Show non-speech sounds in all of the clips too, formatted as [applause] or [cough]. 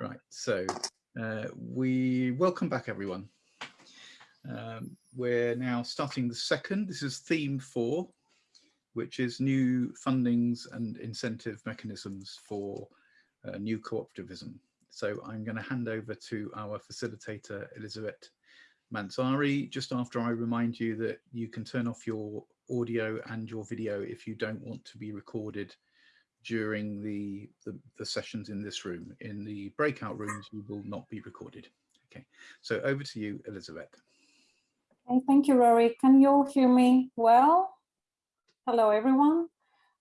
Right, so uh, we welcome back everyone. Um, we're now starting the second, this is theme four, which is new fundings and incentive mechanisms for uh, new cooperativism. So I'm going to hand over to our facilitator, Elizabeth Mansari, just after I remind you that you can turn off your audio and your video if you don't want to be recorded during the, the, the sessions in this room. In the breakout rooms, you will not be recorded. Okay, so over to you, Elizabeth. Okay, thank you, Rory. Can you all hear me well? Hello, everyone.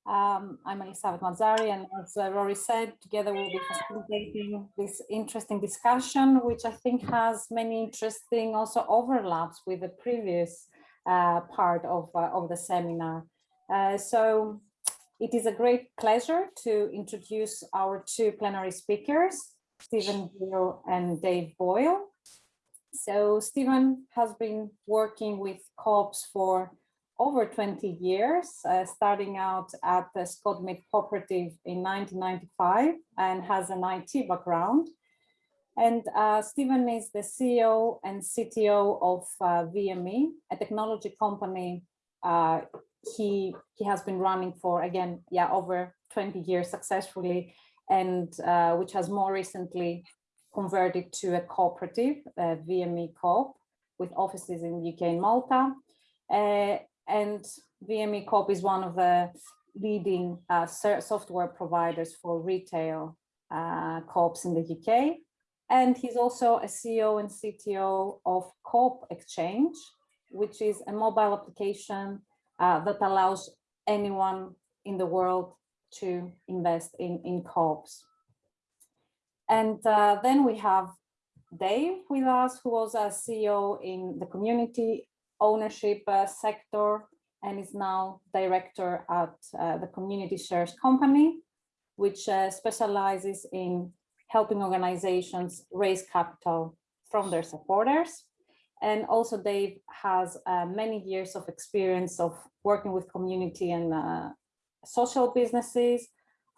Um, I'm Elizabeth Mazzari, and as uh, Rory said, together we'll be facilitating this interesting discussion, which I think has many interesting also overlaps with the previous uh, part of, uh, of the seminar. Uh, so it is a great pleasure to introduce our two plenary speakers, Stephen Gill and Dave Boyle. So Stephen has been working with co-ops for over 20 years, uh, starting out at the Scotmid Cooperative in 1995 and has an IT background. And uh, Stephen is the CEO and CTO of uh, VME, a technology company uh, he he has been running for again yeah over 20 years successfully and uh, which has more recently converted to a cooperative uh, VME Coop with offices in the UK and Malta. Uh, and VME Coop is one of the leading uh, software providers for retail uh, co-ops in the UK and he's also a CEO and CTO of Coop Exchange which is a mobile application uh, that allows anyone in the world to invest in, in co-ops. And uh, then we have Dave with us, who was a CEO in the community ownership uh, sector and is now director at uh, the Community Shares Company, which uh, specializes in helping organizations raise capital from their supporters. And also Dave has uh, many years of experience of working with community and uh, social businesses,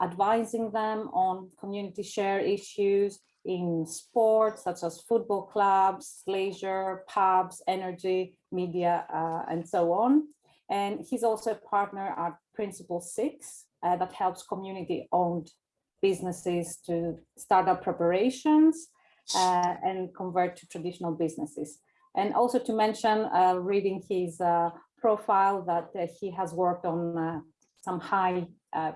advising them on community share issues in sports such as football clubs, leisure, pubs, energy, media, uh, and so on. And he's also a partner at Principle Six uh, that helps community owned businesses to start up preparations uh, and convert to traditional businesses. And also to mention, uh, reading his uh, profile, that uh, he has worked on some high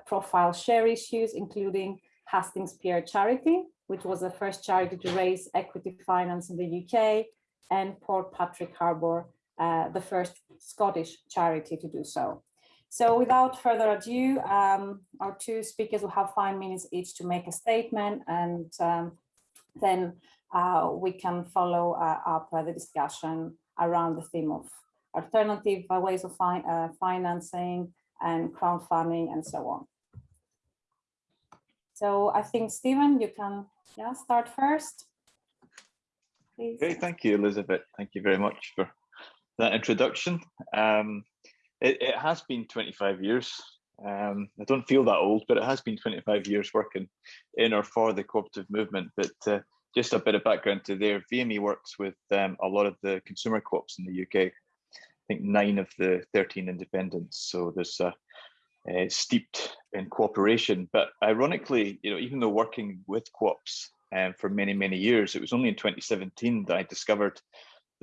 profile share issues, including Hastings Pier Charity, which was the first charity to raise equity finance in the UK, and Portpatrick Harbour, uh, the first Scottish charity to do so. So without further ado, um, our two speakers will have five minutes each to make a statement and um, then uh, we can follow uh, up uh, the discussion around the theme of alternative ways of fi financing and crowdfunding and so on. So I think, Stephen, you can yeah, start first. Please. Okay, thank you, Elizabeth. Thank you very much for that introduction. Um, it, it, has been 25 years. Um, I don't feel that old, but it has been 25 years working in or for the cooperative movement. But uh, just a bit of background to there, VME works with um, a lot of the consumer co-ops in the UK. I think nine of the 13 independents. So there's a, steeped in cooperation. But ironically, you know, even though working with co-ops um, for many, many years, it was only in 2017 that I discovered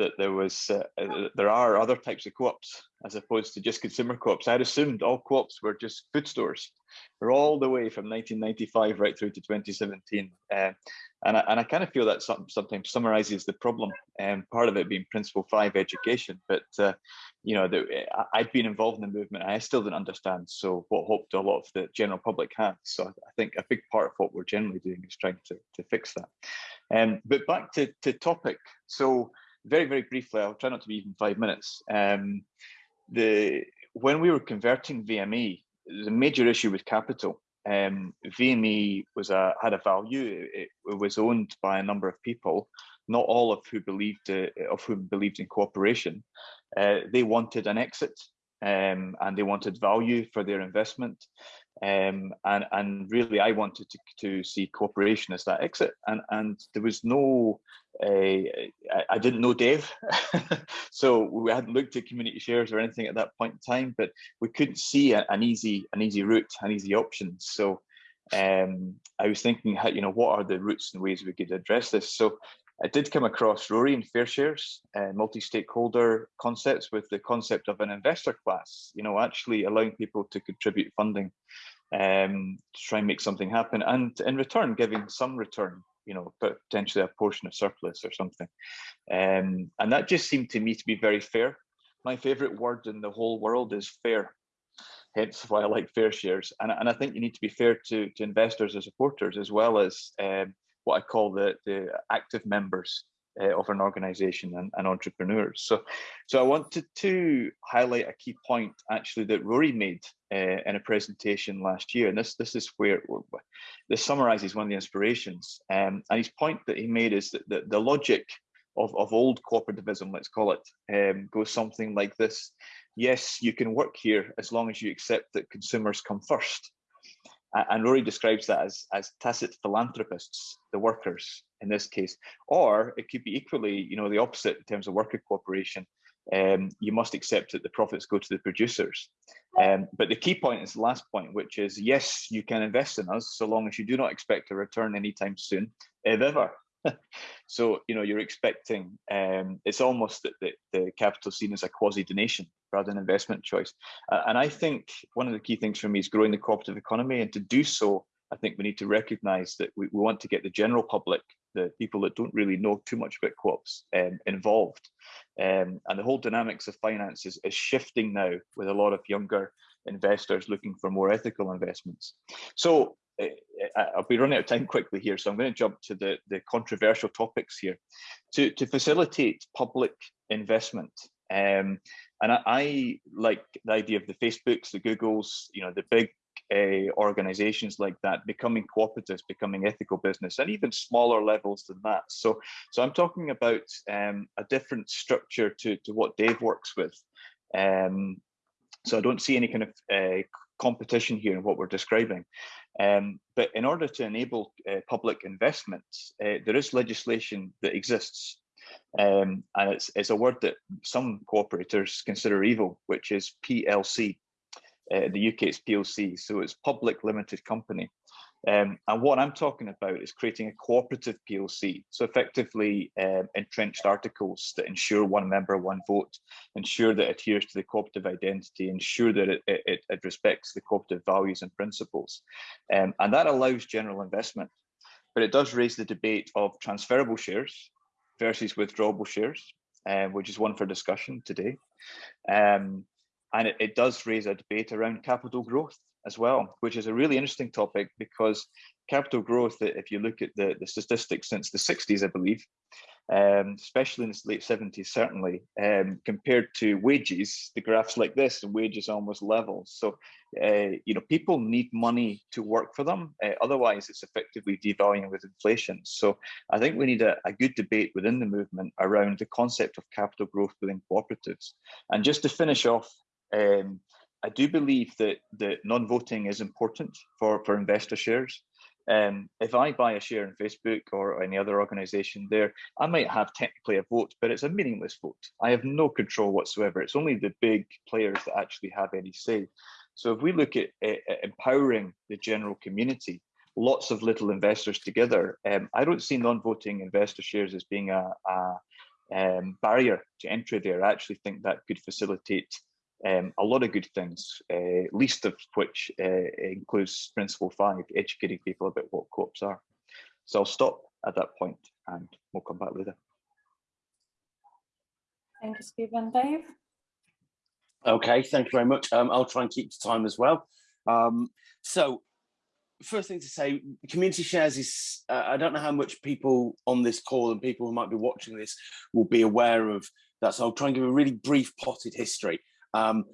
that there was uh, uh, there are other types of co-ops as opposed to just consumer co-ops. I assumed all co-ops were just food stores. We're all the way from 1995 right through to 2017. Uh, and I, and I kind of feel that some, sometimes summarizes the problem, and um, part of it being Principle 5 education. But, uh, you know, the, I've been involved in the movement I still didn't understand. So what hope do a lot of the general public have? So I think a big part of what we're generally doing is trying to, to fix that. Um, but back to, to topic. So very, very briefly, I'll try not to be even five minutes. Um, the When we were converting VME, the major issue with capital um, VME was a had a value. It, it, was owned by a number of people, not all of who believed uh, of whom believed in cooperation. Uh, they wanted an exit, um, and they wanted value for their investment. Um, and, and really, I wanted to, to see cooperation as that exit. And, and there was no, I, I didn't know Dave. [laughs] so we hadn't looked at community shares or anything at that point in time, but we couldn't see a, an easy, an easy route, an easy option. So um, I was thinking, how, you know, what are the routes and ways we could address this? So I did come across Rory and FairShares, uh, multi-stakeholder concepts with the concept of an investor class, you know, actually allowing people to contribute funding um, to try and make something happen and in return giving some return, you know, potentially a portion of surplus or something. Um, and that just seemed to me to be very fair. My favorite word in the whole world is fair hence why I like FairShares. And, and I think you need to be fair to, to investors and supporters as well as um, what I call the, the active members uh, of an organization and, and, entrepreneurs. So, so I wanted to highlight a key point actually that Rory made uh, in a presentation last year. And this, this is where this summarizes one of the inspirations. Um, and his point that he made is that the, the logic of, of old cooperativism, let's call it, um, goes something like this. Yes, you can work here as long as you accept that consumers come first and Rory describes that as, as tacit philanthropists, the workers in this case, or it could be equally, you know, the opposite in terms of worker cooperation. Um, you must accept that the profits go to the producers. Um, but the key point is the last point, which is yes, you can invest in us so long as you do not expect a return anytime soon, if ever. [laughs] so you know you're expecting um, it's almost that the, the capital seen as a quasi donation rather than investment choice uh, and i think one of the key things for me is growing the cooperative economy and to do so i think we need to recognize that we, we want to get the general public the people that don't really know too much about co-ops um, involved um, and the whole dynamics of finance is, is shifting now with a lot of younger investors looking for more ethical investments so I'll be running out of time quickly here, so I'm going to jump to the, the controversial topics here. To, to facilitate public investment, um, and I, I, like the idea of the Facebooks, the Googles, you know, the big organizations like that becoming cooperatives, becoming ethical business, and even smaller levels than that. So, so I'm talking about um, a different structure to, to what Dave works with. Um, so I don't see any kind of uh, competition here in what we're describing. Um, but in order to enable uh, public investments, uh, there is legislation that exists. Um, and it's, it's a word that some cooperators consider evil, which is PLC. Uh, the UK it's PLC, so it's public limited company. Um, and what I'm talking about is creating a cooperative PLC. So effectively um, entrenched articles that ensure one member, one vote, ensure that it adheres to the cooperative identity, ensure that it, it, it respects the cooperative values and principles. Um, and that allows general investment. But it does raise the debate of transferable shares versus withdrawable shares, uh, which is one for discussion today. Um, and it, it does raise a debate around capital growth as well, which is a really interesting topic because capital growth, if you look at the, the statistics since the 60s, I believe, um, especially in the late 70s, certainly, um, compared to wages, the graph's like this, wages almost level. So, uh, you know, people need money to work for them. Uh, otherwise, it's effectively devaluing with inflation. So I think we need a, a good debate within the movement around the concept of capital growth within cooperatives. And just to finish off, um, I do believe that that non-voting is important for for investor shares. Um, if I buy a share in Facebook or any other organization there, I might have technically a vote, but it's a meaningless vote. I have no control whatsoever. It's only the big players that actually have any say. So if we look at, empowering the general community, lots of little investors together, um, I don't see non-voting investor shares as being a, a um, barrier to entry there. I actually think that could facilitate um, a lot of good things, uh, least of which uh, includes principle five, educating people about what co-ops are. So I'll stop at that point and we'll come back later. Thank you, Stephen. Dave? Okay, thank you very much. Um, I'll try and keep to time as well. Um, so first thing to say, community shares is, uh, I don't know how much people on this call and people who might be watching this will be aware of that. So I'll try and give a really brief potted history um,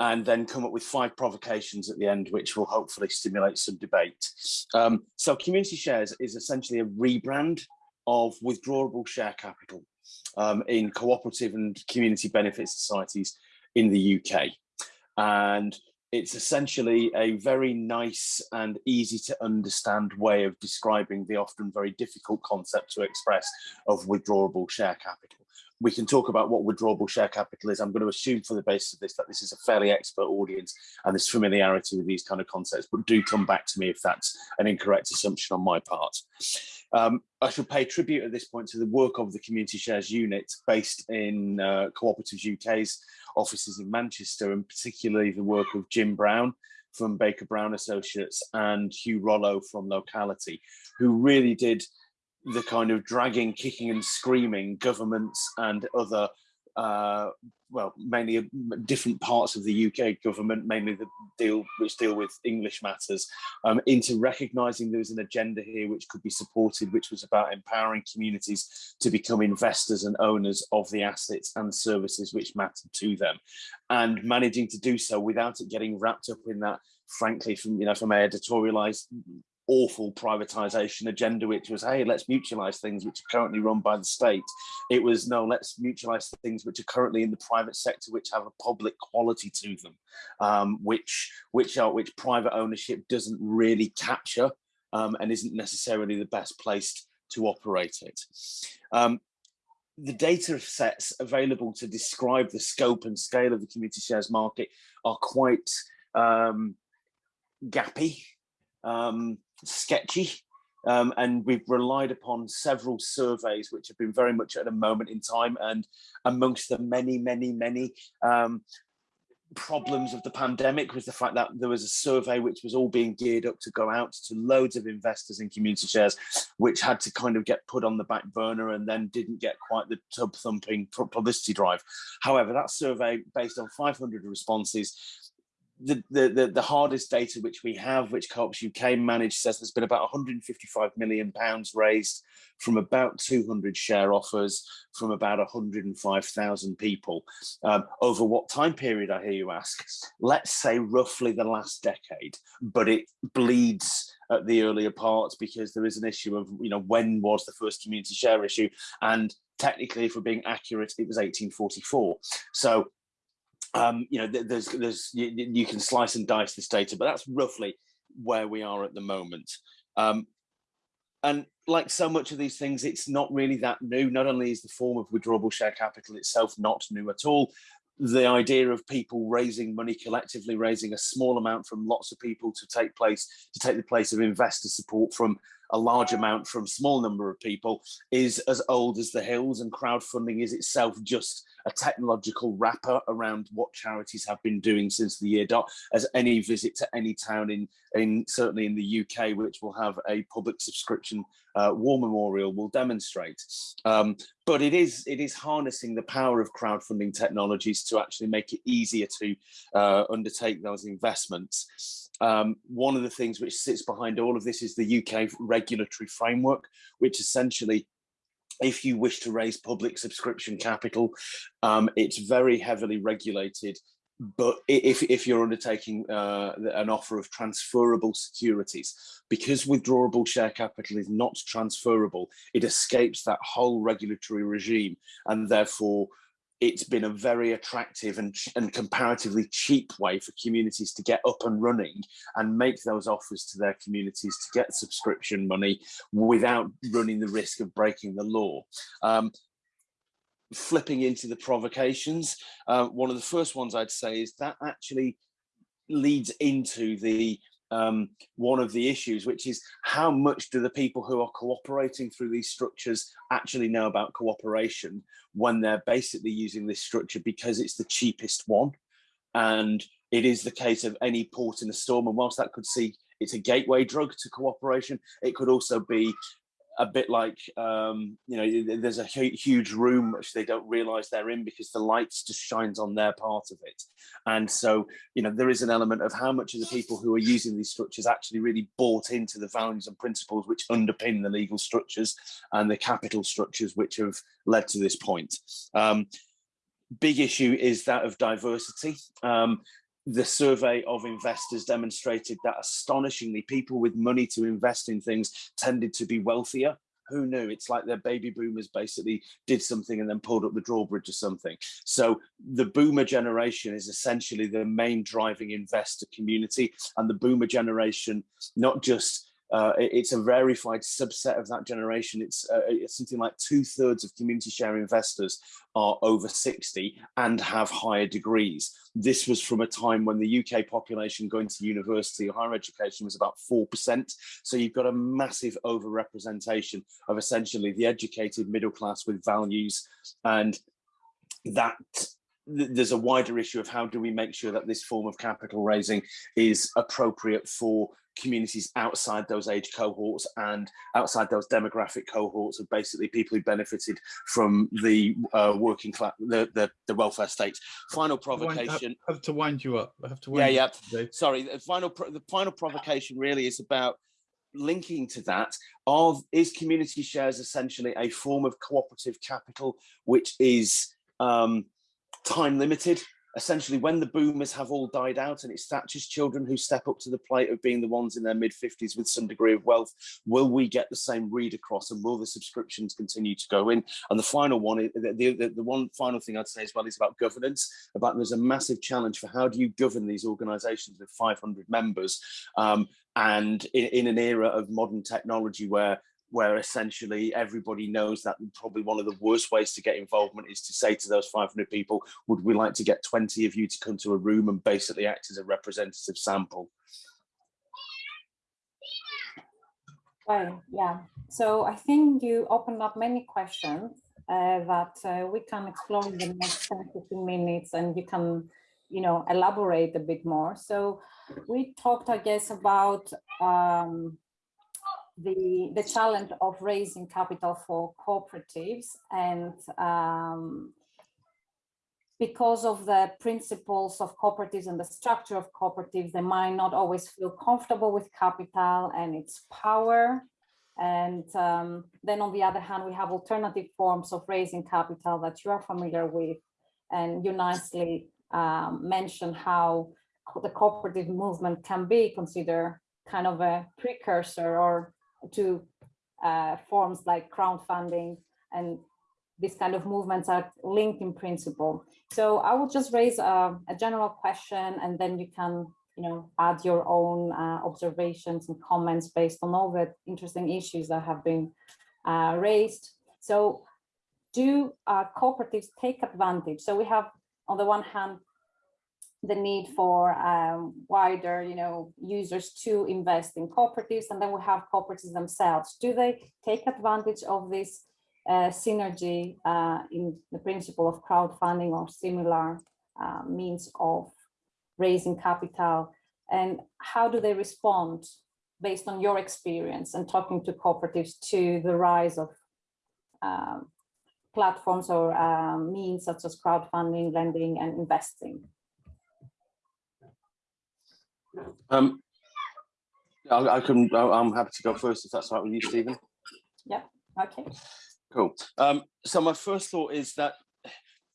and then come up with five provocations at the end, which will hopefully stimulate some debate. Um, so community shares is essentially a rebrand of withdrawable share capital um, in cooperative and community benefit societies in the UK. And it's essentially a very nice and easy to understand way of describing the often very difficult concept to express of withdrawable share capital. We can talk about what withdrawable share capital is. I'm going to assume for the basis of this that this is a fairly expert audience and there's familiarity with these kind of concepts, but do come back to me if that's an incorrect assumption on my part. Um, I should pay tribute at this point to the work of the Community Shares Unit based in uh, Cooperatives UK's offices in Manchester and particularly the work of Jim Brown from Baker Brown Associates and Hugh Rolo from Locality, who really did the kind of dragging, kicking and screaming governments and other uh, well, mainly different parts of the UK government, mainly the deal which deal with English matters, um, into recognising there was an agenda here which could be supported, which was about empowering communities to become investors and owners of the assets and services which matter to them, and managing to do so without it getting wrapped up in that frankly from you know from a editorialized awful privatization agenda, which was, hey, let's mutualize things which are currently run by the state. It was, no, let's mutualize things which are currently in the private sector, which have a public quality to them, um, which, which, are, which private ownership doesn't really capture um, and isn't necessarily the best place to operate it. Um, the data sets available to describe the scope and scale of the community shares market are quite um, gappy. Um, sketchy. Um, and we've relied upon several surveys which have been very much at a moment in time and amongst the many, many, many um, problems of the pandemic was the fact that there was a survey which was all being geared up to go out to loads of investors in community shares, which had to kind of get put on the back burner and then didn't get quite the tub thumping publicity drive. However, that survey, based on 500 responses, the, the, the, hardest data which we have, which Co-ops UK managed, says there's been about 155 million pounds raised from about 200 share offers from about 105,000 people. Um, over what time period, I hear you ask? Let's say roughly the last decade, but it bleeds at the earlier parts because there is an issue of, you know, when was the first community share issue? And technically, if we're being accurate, it was 1844. So um, you know, there's, there's, you, can slice and dice this data, but that's roughly where we are at the moment. Um, and like so much of these things, it's not really that new. Not only is the form of withdrawable share capital itself not new at all, the idea of people raising money collectively, raising a small amount from lots of people to take place, to take the place of investor support from a large amount from small number of people is as old as the hills and crowdfunding is itself just a technological wrapper around what charities have been doing since the year dot. As any visit to any town in in certainly in the UK which will have a public subscription uh, war memorial will demonstrate. Um, but it is it is harnessing the power of crowdfunding technologies to actually make it easier to uh, undertake those investments um, one of the things which sits behind all of this is the UK regulatory framework, which essentially if you wish to raise public subscription capital, um, it's very heavily regulated. But if, if you're undertaking uh, an offer of transferable securities, because withdrawable share capital is not transferable, it escapes that whole regulatory regime and therefore it's been a very attractive and, and comparatively cheap way for communities to get up and running and make those offers to their communities to get subscription money without running the risk of breaking the law. Um, flipping into the provocations, uh, one of the first ones I'd say is that actually leads into the um, one of the issues, which is how much do the people who are cooperating through these structures actually know about cooperation when they're basically using this structure because it's the cheapest one. And it is the case of any port in a storm. And whilst that could see it's a gateway drug to cooperation, it could also be a bit like um, you know there's a huge room which they don't realize they're in because the lights just shines on their part of it. And so you know there is an element of how much of the people who are using these structures actually really bought into the values and principles which underpin the legal structures and the capital structures which have led to this point. Um, big issue is that of diversity. Um, the survey of investors demonstrated that astonishingly people with money to invest in things tended to be wealthier who knew? It's like their baby boomers basically did something and then pulled up the drawbridge or something. So the boomer generation is essentially the main driving investor community and the boomer generation, not just uh, it's a verified subset of that generation. It's, uh, it's something like two thirds of community share investors are over 60 and have higher degrees. This was from a time when the UK population going to university or higher education was about 4%. So you've got a massive overrepresentation of essentially the educated middle class with values and that there's a wider issue of how do we make sure that this form of capital raising is appropriate for communities outside those age cohorts and outside those demographic cohorts of basically people who benefited from the uh, working class, the, the, the welfare state. Final provocation. I have to wind you up. I have to. yeah, yeah. Today. Sorry. The final, the final provocation really is about linking to that of is community shares essentially a form of cooperative capital which is um, time limited essentially when the boomers have all died out and it's Thatcher's children who step up to the plate of being the ones in their mid 50s with some degree of wealth, will we get the same read across and will the subscriptions continue to go in? And the final one, the, the, the one final thing I'd say as well is about governance, about there's a massive challenge for how do you govern these organizations with 500 members um, and in, in an era of modern technology where where essentially everybody knows that probably one of the worst ways to get involvement is to say to those 500 people, would we like to get 20 of you to come to a room and basically act as a representative sample? Well, yeah. So I think you opened up many questions uh, that uh, we can explore in the next 10 15 minutes and you can, you know, elaborate a bit more. So we talked, I guess, about um, the, the challenge of raising capital for cooperatives and um, because of the principles of cooperatives and the structure of cooperatives, they might not always feel comfortable with capital and its power. And um, then on the other hand, we have alternative forms of raising capital that you are familiar with. And you nicely um, mentioned how the cooperative movement can be considered kind of a precursor or to uh, forms like crowdfunding and these kind of movements are linked in principle. So I will just raise a, a general question and then you can you know, add your own uh, observations and comments based on all the interesting issues that have been uh, raised. So do uh, cooperatives take advantage? So we have on the one hand the need for um, wider, you know, users to invest in cooperatives, and then we have cooperatives themselves. Do they take advantage of this uh, synergy uh, in the principle of crowdfunding or similar uh, means of raising capital? And how do they respond based on your experience and talking to cooperatives to the rise of um, platforms or um, means such as crowdfunding, lending, and investing? Um, I, I can. I'm happy to go first if that's right with you, Stephen. Yeah. Okay. Cool. Um, so my first thought is that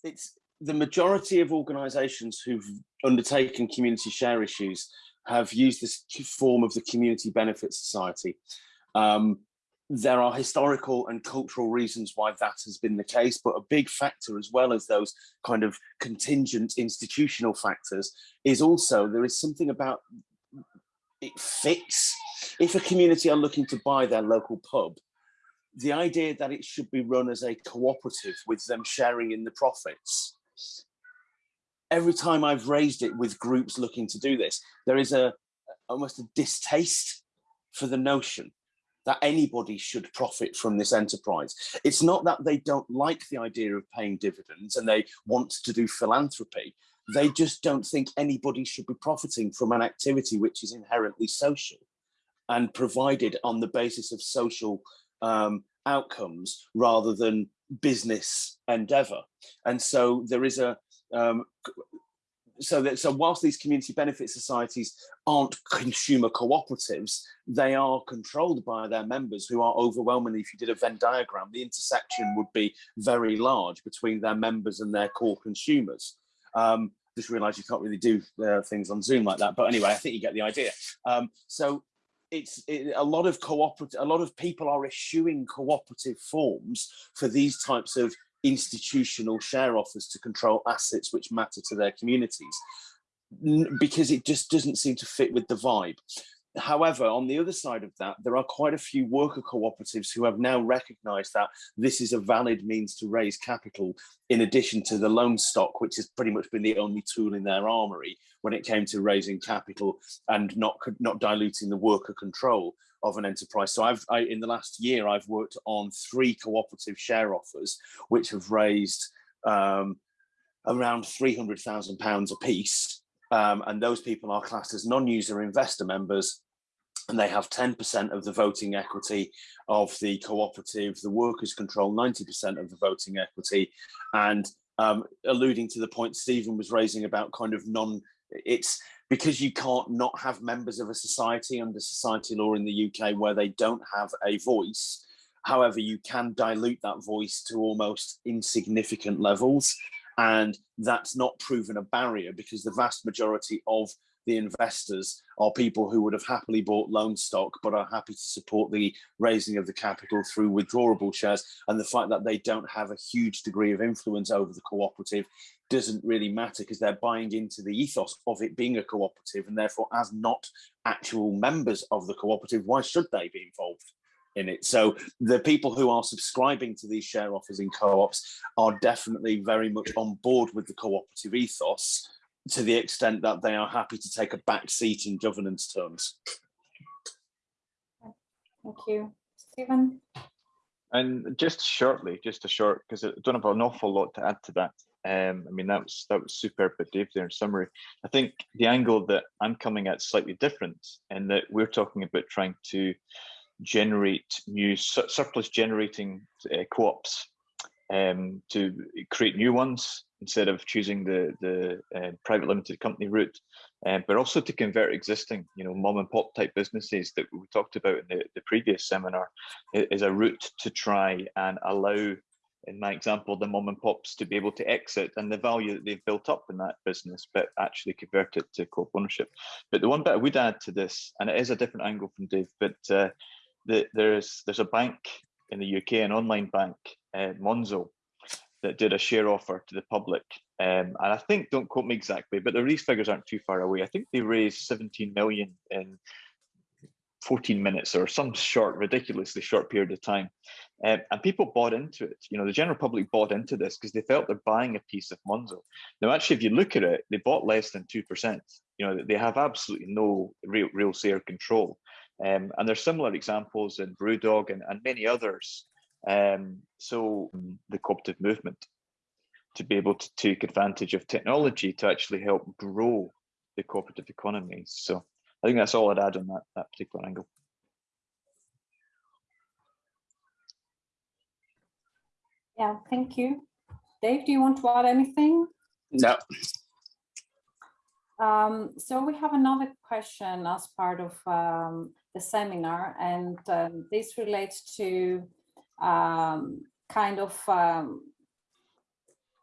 it's the majority of organisations who've undertaken community share issues have used this form of the community benefit society. Um, there are historical and cultural reasons why that has been the case, but a big factor as well as those kind of contingent institutional factors is also there is something about it fits. If a community are looking to buy their local pub, the idea that it should be run as a cooperative with them sharing in the profits. Every time I've raised it with groups looking to do this, there is a almost a distaste for the notion that anybody should profit from this enterprise. It's not that they don't like the idea of paying dividends and they want to do philanthropy. They just don't think anybody should be profiting from an activity which is inherently social and provided on the basis of social um, outcomes rather than business endeavor. And so there is a, um, so that so whilst these community benefit societies aren't consumer cooperatives, they are controlled by their members who are overwhelmingly, if you did a Venn diagram, the intersection would be very large between their members and their core consumers. Um, just realized you can't really do uh, things on Zoom like that, but anyway, I think you get the idea. Um, so it's it, a lot of cooperative, a lot of people are issuing cooperative forms for these types of institutional share offers to control assets which matter to their communities because it just doesn't seem to fit with the vibe. However, on the other side of that, there are quite a few worker cooperatives who have now recognized that this is a valid means to raise capital in addition to the loan stock, which has pretty much been the only tool in their armory when it came to raising capital and not, not diluting the worker control of an enterprise. So I've, I, in the last year, I've worked on three cooperative share offers, which have raised um, around £300,000 a piece um, and those people are classed as non-user investor members and they have 10% of the voting equity of the cooperative, the workers control 90% of the voting equity, and um, alluding to the point Stephen was raising about kind of non, it's because you can't not have members of a society under society law in the UK where they don't have a voice. However, you can dilute that voice to almost insignificant levels. And that's not proven a barrier because the vast majority of the investors are people who would have happily bought loan stock but are happy to support the raising of the capital through withdrawable shares and the fact that they don't have a huge degree of influence over the cooperative doesn't really matter because they're buying into the ethos of it being a cooperative and therefore as not actual members of the cooperative why should they be involved in it. So the people who are subscribing to these share offers in co-ops are definitely very much on board with the cooperative ethos to the extent that they are happy to take a back seat in governance terms. Thank you. Stephen? And just shortly, just a short, because I don't have an awful lot to add to that. Um, I mean, that was that was superb, but Dave there in summary. I think the angle that I'm coming at is slightly different in that we're talking about trying to generate new surplus generating uh, co-ops um, to create new ones instead of choosing the the uh, private limited company route, um, but also to convert existing, you know, mom and pop type businesses that we talked about in the, the previous seminar is a route to try and allow, in my example, the mom and pops to be able to exit and the value that they've built up in that business, but actually convert it to co-op ownership. But the one bit I would add to this, and it is a different angle from Dave, but uh, the, there's there's a bank in the UK, an online bank, uh, Monzo, that did a share offer to the public. Um, and I think, don't quote me exactly, but the these figures aren't too far away. I think they raised 17 million in 14 minutes or some short, ridiculously short period of time. Um, and people bought into it. You know, the general public bought into this because they felt they're buying a piece of Monzo. Now, actually, if you look at it, they bought less than 2%. You know, they have absolutely no real, real share control. Um, and there's similar examples in Brewdog and, and many others. Um, so the cooperative movement to be able to take advantage of technology to actually help grow the cooperative economy. So I think that's all I'd add on that, that particular angle. Yeah, thank you. Dave, do you want to add anything? No. Um, so we have another question as part of um, the seminar, and um, this relates to um, kind of um,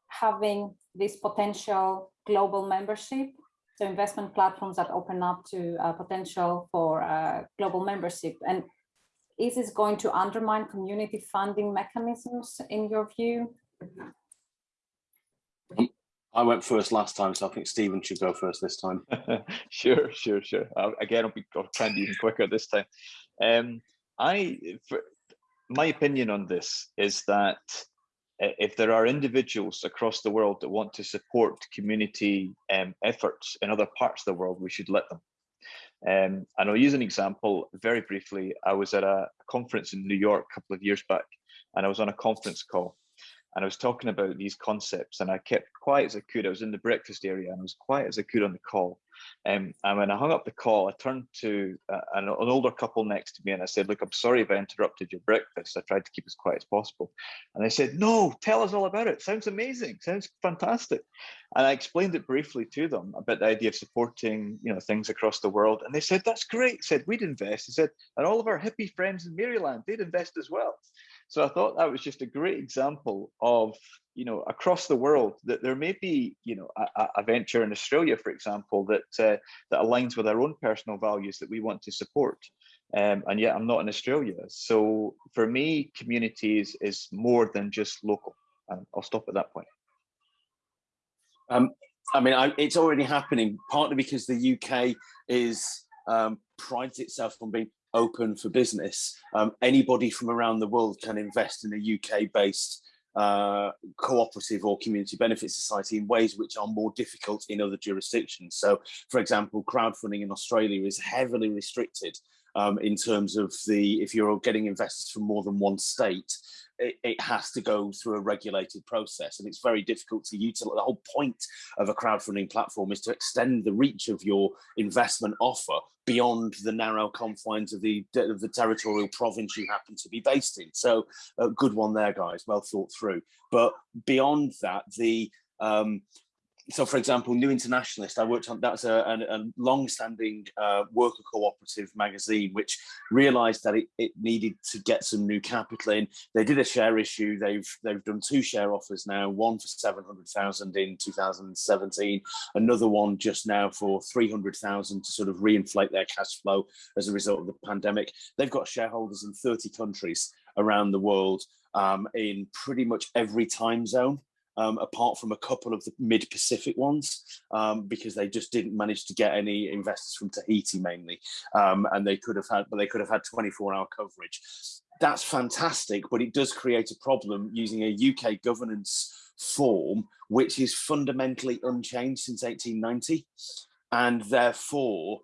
having this potential global membership. So investment platforms that open up to uh, potential for uh, global membership. And is this going to undermine community funding mechanisms in your view? I went first last time, so I think Stephen should go first this time. [laughs] sure, sure, sure. Uh, again, I'll be I'll try and be even quicker this time. Um, I, for, my opinion on this is that if there are individuals across the world that want to support community um, efforts in other parts of the world, we should let them. Um, and I'll use an example very briefly. I was at a conference in New York a couple of years back, and I was on a conference call and I was talking about these concepts and I kept quiet as I could. I was in the breakfast area and I was quiet as I could on the call. Um, and when I hung up the call, I turned to uh, an, an, older couple next to me and I said, look, I'm sorry if I interrupted your breakfast. I tried to keep as quiet as possible. And they said, no, tell us all about it. Sounds amazing. Sounds fantastic. And I explained it briefly to them about the idea of supporting, you know, things across the world. And they said, that's great. I said, we'd invest. He said, and all of our hippie friends in Maryland, they'd invest as well. So I thought that was just a great example of, you know, across the world that there may be, you know, a, a venture in Australia, for example, that uh, that aligns with our own personal values that we want to support. um, and yet I'm not in Australia. So for me, communities is more than just local. And I'll stop at that point. Um, I mean, I, it's already happening, partly because the UK is um, prides itself on being open for business. Um, anybody from around the world can invest in a UK-based uh, cooperative or community benefit society in ways which are more difficult in other jurisdictions. So, for example, crowdfunding in Australia is heavily restricted um, in terms of the, if you're getting investors from more than one state, it, it, has to go through a regulated process and it's very difficult to utilize. The whole point of a crowdfunding platform is to extend the reach of your investment offer beyond the narrow confines of the, of the territorial province you happen to be based in. So a good one there, guys, well thought through. But beyond that, the um, so for example, New Internationalist, I worked on, that's a, a, a long-standing uh, worker cooperative magazine, which realized that it, it, needed to get some new capital in. They did a share issue. They've they've done two share offers now, one for 700,000 in 2017, another one just now for 300,000 to sort of reinflate their cash flow as a result of the pandemic. They've got shareholders in 30 countries around the world um, in pretty much every time zone um, apart from a couple of the mid-Pacific ones, um, because they just didn't manage to get any investors from Tahiti mainly, um, and they could have had, but they could have had 24-hour coverage. That's fantastic, but it does create a problem using a UK governance form, which is fundamentally unchanged since 1890, and therefore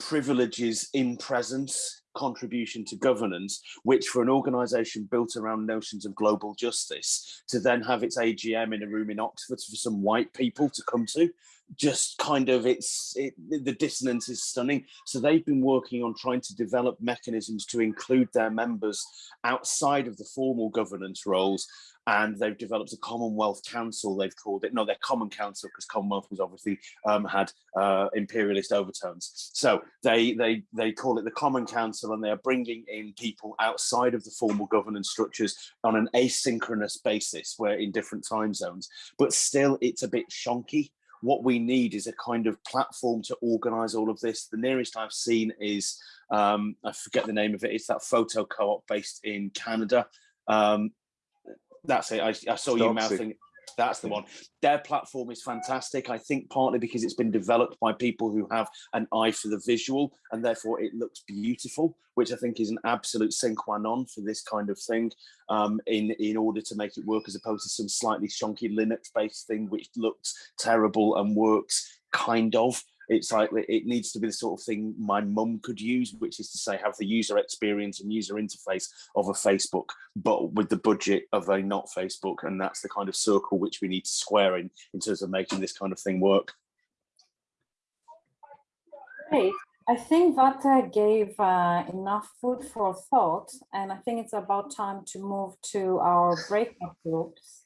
privileges in presence contribution to governance, which for an organization built around notions of global justice, to then have its AGM in a room in Oxford for some white people to come to, just kind of it's it, the dissonance is stunning so they've been working on trying to develop mechanisms to include their members outside of the formal governance roles and they've developed a Commonwealth Council, they've called it, no, their Common Council, because Commonwealth was obviously um, had uh, imperialist overtones. So they, they, they call it the Common Council and they are bringing in people outside of the formal governance structures on an asynchronous basis, where in different time zones, but still it's a bit shonky. What we need is a kind of platform to organize all of this. The nearest I've seen is, um, I forget the name of it, it's that photo co-op based in Canada. Um, that's it. I, I saw you mouthing. That's the one. Their platform is fantastic. I think partly because it's been developed by people who have an eye for the visual and therefore it looks beautiful, which I think is an absolute sine qua non for this kind of thing um, in, in order to make it work as opposed to some slightly shonky Linux based thing which looks terrible and works kind of it's like it needs to be the sort of thing my mum could use, which is to say have the user experience and user interface of a Facebook, but with the budget of a not Facebook. And that's the kind of circle which we need to square in, in terms of making this kind of thing work. Great. I think that uh, gave uh, enough food for thought, and I think it's about time to move to our breakout groups.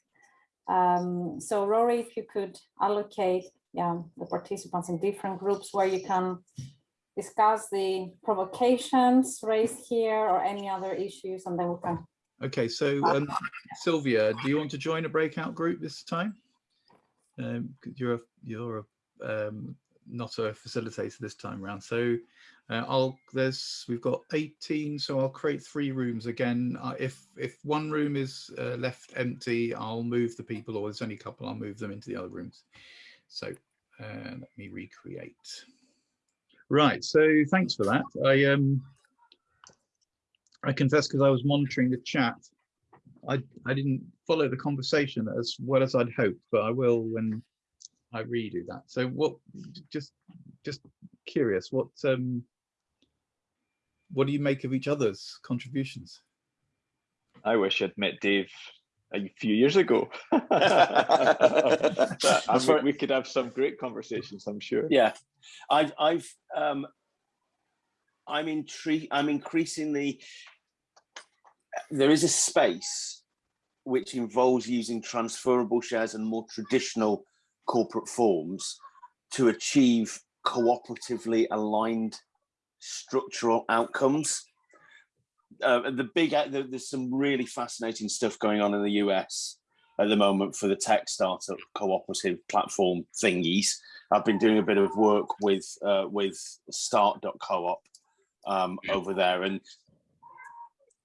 Um, so Rory, if you could allocate yeah, the participants in different groups where you can discuss the provocations raised here or any other issues and then we can. Okay, so um, Sylvia, do you want to join a breakout group this time? Um, you're a, you're a, um, not a facilitator this time around. So uh, I'll there's we've got 18, so I'll create three rooms again. Uh, if if one room is uh, left empty, I'll move the people, or there's only a couple, I'll move them into the other rooms. So uh, let me recreate. Right, so thanks for that. I um I confess because I was monitoring the chat. I I didn't follow the conversation as well as I'd hoped, but I will when I redo that. So what just just curious, what um what do you make of each other's contributions? I wish I'd met Dave a few years ago. [laughs] [laughs] I we could have some great conversations, I'm sure. Yeah, I've, I've, um, I'm intrigued. I'm increasingly. There is a space which involves using transferable shares and more traditional corporate forms to achieve cooperatively aligned structural outcomes uh, the big there's some really fascinating stuff going on in the US at the moment for the tech startup cooperative platform thingies. I've been doing a bit of work with uh, with start.coop um, over there, and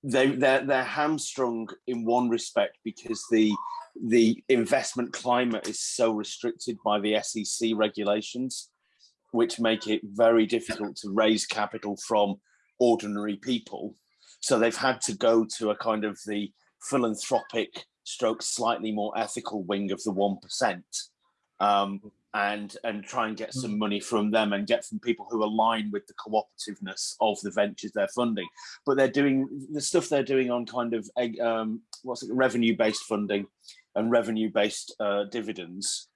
they they're they're hamstrung in one respect because the the investment climate is so restricted by the SEC regulations, which make it very difficult to raise capital from ordinary people. So they've had to go to a kind of the philanthropic stroke slightly more ethical wing of the 1% um, and and try and get some money from them and get from people who align with the cooperativeness of the ventures they're funding. But they're doing the stuff they're doing on kind of um, what's it revenue based funding and revenue based uh, dividends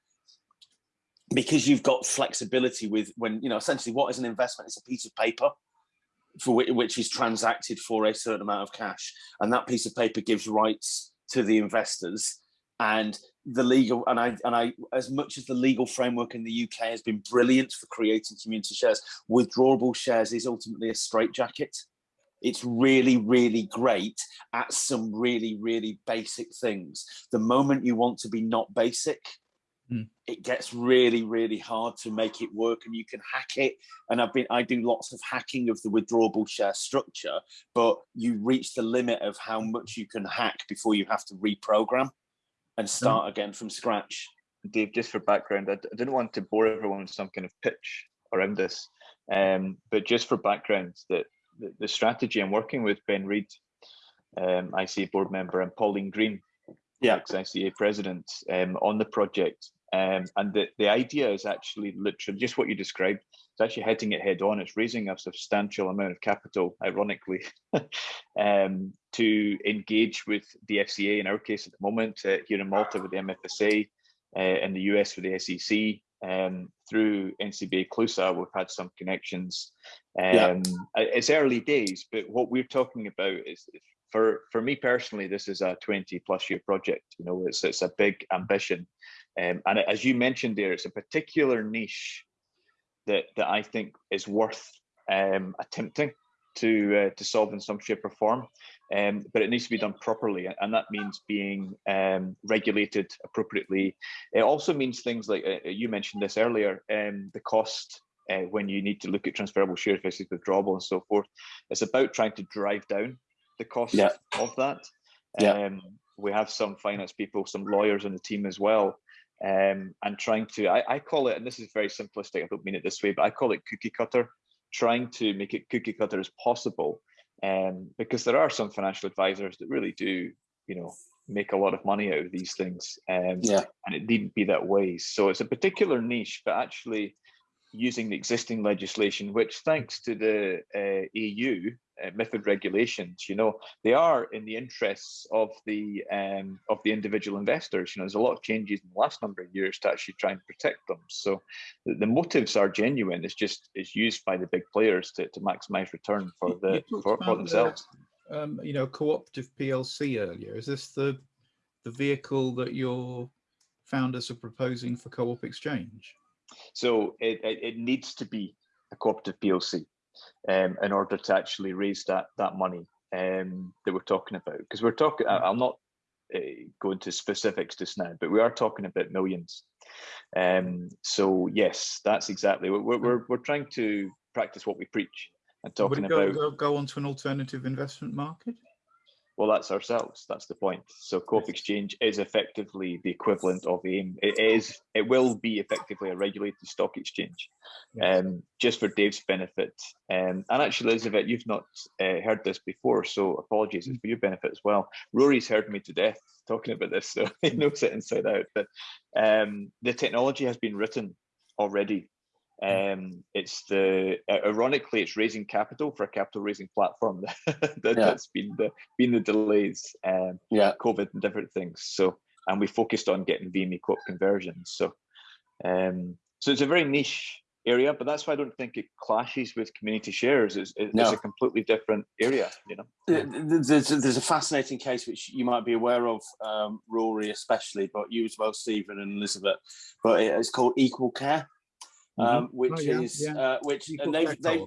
because you've got flexibility with when you know essentially what is an investment? It's a piece of paper for which, is transacted for a certain amount of cash and that piece of paper gives rights to the investors and the legal and I and I as much as the legal framework in the UK has been brilliant for creating community shares, withdrawable shares is ultimately a straitjacket. It's really, really great at some really, really basic things. The moment you want to be not basic, Mm. it gets really, really hard to make it work and you can hack it. And I've been, I do lots of hacking of the withdrawable share structure, but you reach the limit of how much you can hack before you have to reprogram and start again from scratch. Dave, just for background, I didn't want to bore everyone with some kind of pitch around this, um, but just for background, that the, the strategy I'm working with Ben Reed, um, ICA board member, and Pauline Green, Yeah. ex-ICA president, um, on the project. Um, and the, the idea is actually literally just what you described. It's actually hitting it head on. It's raising a substantial amount of capital, ironically, [laughs] um, to engage with the FCA in our case at the moment, uh, here in Malta with the MFSA, uh, in the US with the SEC, um, through NCBA Clusa, we've had some connections. Um, Yeah. It's early days, but what we're talking about is, for for me personally, this is a 20 plus year project. You know, it's it's a big ambition, um, and as you mentioned there, it's a particular niche that that I think is worth um, attempting to uh, to solve in some shape or form. Um, but it needs to be done properly, and that means being um, regulated appropriately. It also means things like uh, you mentioned this earlier, um, the cost uh, when you need to look at transferable shares versus withdrawable and so forth. It's about trying to drive down the cost Yeah. of that. Yeah. Um, we have some finance people, some lawyers on the team as well, um, and trying to, I, I call it, and this is very simplistic, I don't mean it this way, but I call it cookie cutter, trying to make it cookie cutter as possible. Um, because there are some financial advisors that really do, you know, make a lot of money out of these things. Um, Yeah. and it needn't be that way. So it's a particular niche, but actually using the existing legislation, which thanks to the uh, EU uh, MIFID regulations, you know, they are in the interests of the um, of the individual investors. You know, there's a lot of changes in the last number of years to actually try and protect them. So the, the motives are genuine. It's just it's used by the big players to, to maximize return for the for, for about the- themselves. um, you know, cooperative PLC earlier. Is this the the vehicle that your founders are proposing for Co-op Exchange? So it, it, it needs to be a cooperative PLC um, in order to actually raise that that money um, that we're talking about. Because we're talking, I- I'll not uh, go into specifics just now, but we are talking about millions. Um, so yes, that's exactly what we're, we're we're trying to practice what we preach and Would talking it go, about. go, go onto an alternative investment market? Well, that's ourselves. That's the point. So Co-op Exchange is effectively the equivalent of AIM. It is. It will be effectively a regulated stock exchange. Um, just for Dave's benefit, um, and actually, Elizabeth, you've not uh, heard this before, so apologies. It's for your benefit as well. Rory's heard me to death talking about this, [laughs] so he knows it inside out. But um, the technology has been written already. Um, it's the ironically, it's raising capital for a capital raising platform [laughs] that, Yeah. that's been the been the delays, um, Yeah. COVID and different things. So, and we focused on getting VME co-op conversions. So, um, so it's a very niche area, but that's why I don't think it clashes with community shares. It's, it's No. a completely different area, you know. Th- th- There's, there's a fascinating case which you might be aware of, um, Rory especially, but you as well, Stephen and Elizabeth. But it's called Equal Care, um, which Oh, yeah, is yeah. uh, which Equal and they've Care they've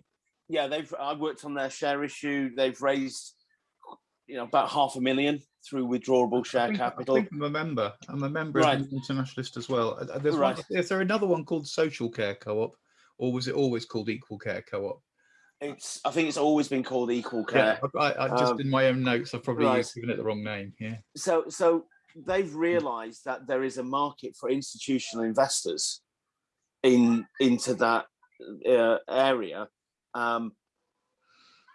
yeah they've I worked on their share issue. They've raised you know about half a million through withdrawable I share think, capital. I think I'm a member. I'm a member Right. of the Internationalist as well. Uh, uh, There's Right. one, is there another one called Social Care Co-op, or was it always called Equal Care Co-op? It's I think it's always been called equal care. Yeah, I, I just Um, in my own notes, I've probably right. given it the wrong name. Yeah. so so they've realized that there is a market for institutional investors in into that uh, area. Um,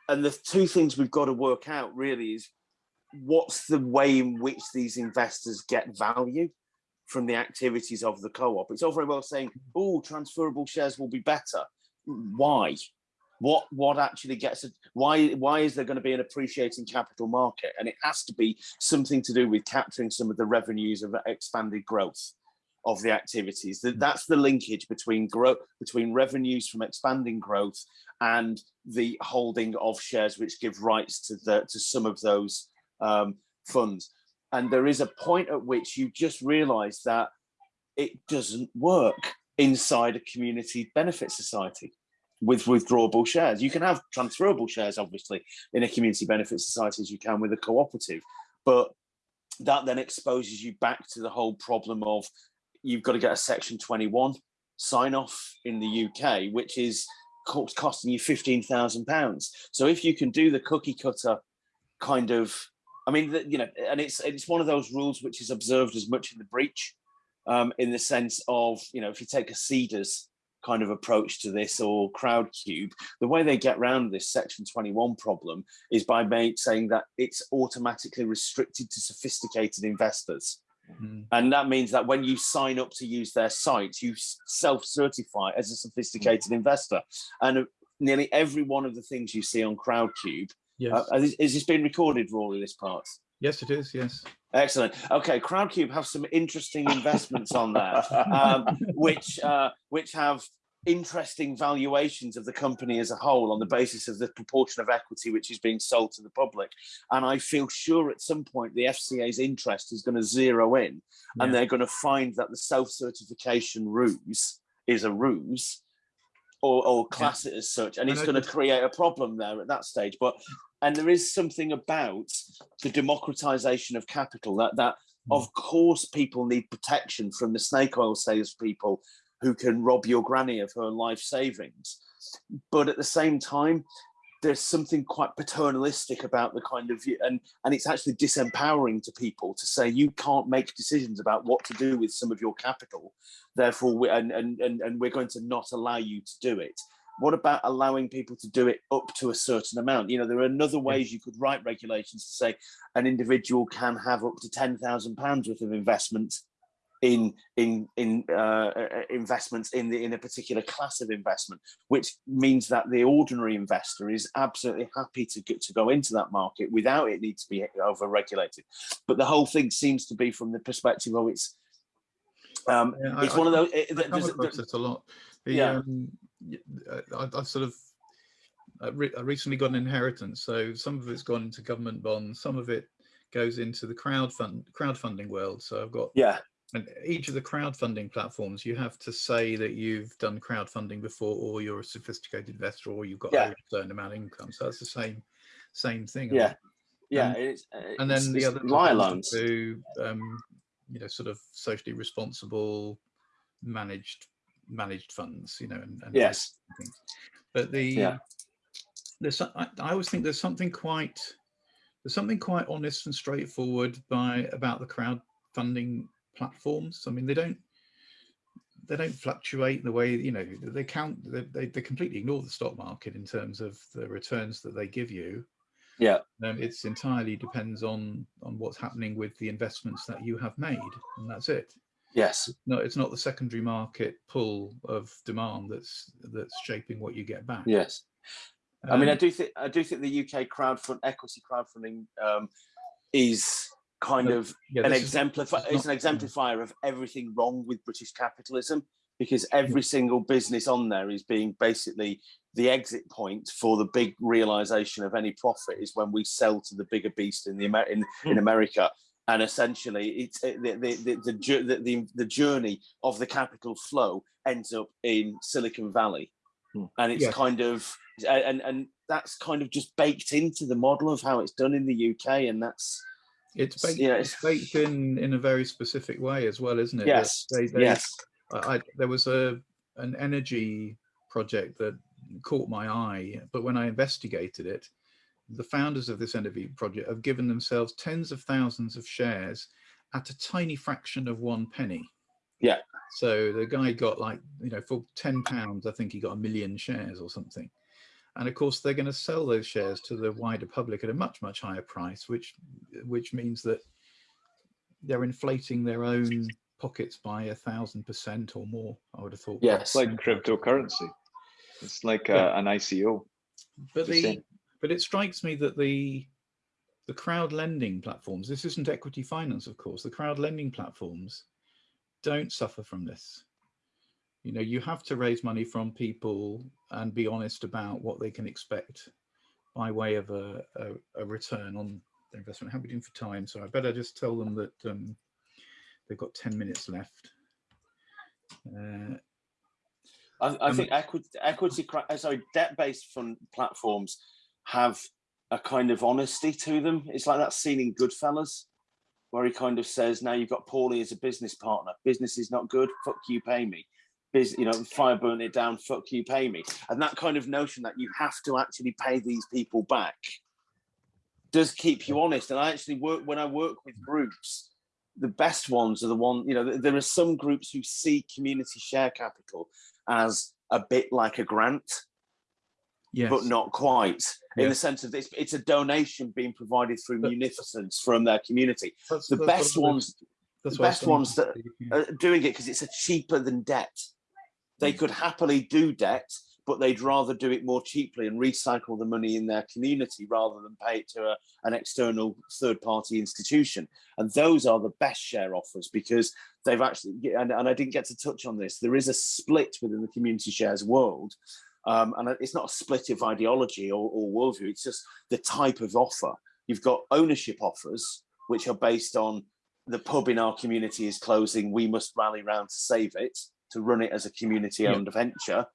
and the two things we've got to work out really is what's the way in which these investors get value from the activities of the co-op. It's all very well saying oh transferable shares will be better. Why? What what actually gets it why why is there going to be an appreciating capital market? And it has to be something to do with capturing some of the revenues of expanded growth of the activities. That that's the linkage between growth between revenues from expanding growth and the holding of shares which give rights to the to some of those um, funds. And there is a point at which you just realize that it doesn't work inside a community benefit society with withdrawable shares. You can have transferable shares, obviously, in a community benefit society as you can with a cooperative, but that then exposes you back to the whole problem of you've got to get a section 21 sign off in the UK, which is costing you 15,000 pounds. So if you can do the cookie cutter kind of, I mean, you know, and it's, it's one of those rules which is observed as much in the breach um, in the sense of, you know, if you take a Seedrs kind of approach to this or Crowdcube, the way they get around this section 21 problem is by saying that it's automatically restricted to sophisticated investors. Mm. And that means that when you sign up to use their site, you self-certify as a sophisticated investor. And uh, nearly every one of the things you see on Crowdcube, Yes. uh, is, is this being recorded, Rory, this part? yes, it is. Yes. Excellent. Okay, Crowdcube have some interesting investments on there, um, [laughs] which uh, which have interesting valuations of the company as a whole on the basis of the proportion of equity which is being sold to the public. And I feel sure at some point the FCA's interest is going to zero in, and Yeah. they're going to find that the self-certification ruse is a ruse. Or, or class it as such, and And it's I going to create a problem there at that stage. But and there is something about the democratization of capital that that Mm. of course people need protection from the snake oil salespeople who can rob your granny of her life savings. But at the same time there's something quite paternalistic about the kind of and and it's actually disempowering to people to say you can't make decisions about what to do with some of your capital. Therefore we, and, and and and we're going to not allow you to do it. What about allowing people to do it up to a certain amount? You know there are other ways you could write regulations to say an individual can have up to 10,000 pounds worth of investment in in in uh, uh, investments in the in a particular class of investment, which means that the ordinary investor is absolutely happy to get to go into that market without it need to be over regulated. But the whole thing seems to be from the perspective of it's um, Yeah, it's I one of those. it- I come across it a lot. The, Yeah. um, uh, I, I've sort of I, re- I recently got an inheritance, so some of it's gone into government bonds, some of it goes into the crowdfund crowdfunding world. So I've got yeah, and each of the crowdfunding platforms, you have to say that you've done crowdfunding before, or you're a sophisticated investor, or you've got Yeah. a certain amount of income. So that's the same same thing. yeah, yeah. And- it's, and it's- then the other loans. to um, you know sort of socially responsible managed managed funds you know and, and Yes. things. but the Yeah. there's I, I always think there's something quite there's something quite honest and straightforward by about the crowdfunding platforms i mean they don't they don't fluctuate the way you know they count they, they, they completely ignore the stock market in terms of the returns that they give you Yeah. um, it's entirely depends on on what's happening with the investments that you have made and that's it Yes. no it's not the secondary market pull of demand that's that's shaping what you get back Yes. I mean, I Um, do think I do think the UK crowdfund equity crowdfunding um, is kind No, of yeah, an is- exemplifier. It's an exemplifier of everything wrong with British capitalism because every single business on there is being basically the exit point for the big realization of any profit is when we sell to the bigger beast in the Amer- in, in America. And essentially, it's the the the, the, the the the journey of the capital flow ends up in Silicon Valley, Hmm. and it's Yeah. kind of and and that's kind of just baked into the model of how it's done in the UK, and that's it's baked, yeah, it's baked in in a very specific way as well isn't it yes, they, they, yes, I, I, there was a an energy project that caught my eye, but when I investigated it, the founders of this NFV project have given themselves tens of thousands of shares at a tiny fraction of one penny. Yeah. So the guy got like, you know, for 10 pounds, I think he got a million shares or something. And of course, they're going to sell those shares to the wider public at a much, much higher price, which which means that they're inflating their own pockets by a thousand percent or more, I would have thought. Yes. It's like cryptocurrency. It's like uh, Yeah. an ICO. But the the but it strikes me that the the crowd lending platforms, this isn't equity finance, of course, the crowd lending platforms don't suffer from this. You know, you have to raise money from people and be honest about what they can expect by way of a, a, a return on their investment. How are we doing for time? So I better just tell them that um, they've got 10 minutes left. Uh, I, I think equity, equity, uh, sorry, debt-based fund platforms have a kind of honesty to them. It's like that scene in Goodfellas, where he kind of says, "Now you've got Paulie as a business partner. Business is not good. Fuck you, pay me. Biz, you know, fire burn it down. Fuck you, pay me." And that kind of notion that you have to actually pay these people back does keep you honest. And I actually work when I work with groups. The best ones are the one, you know, there are some groups who see community share capital as a bit like a grant, yes. but not quite in the sense of this. It's a donation being provided through But- munificence from their community. That's- The that's best ones that's the what I was best ones that- are doing it because it's a cheaper than debt. They could happily do debt, but they'd rather do it more cheaply and recycle the money in their community rather than pay it to a, an external third party institution. And those are the best share offers because they've actually, and, and I didn't get to touch on this, there is a split within the community shares world. Um, and it's not a split of ideology or, or worldview, it's just the type of offer. You've got ownership offers, which are based on the pub in our community is closing, we must rally round to save it, to run it as a community owned venture.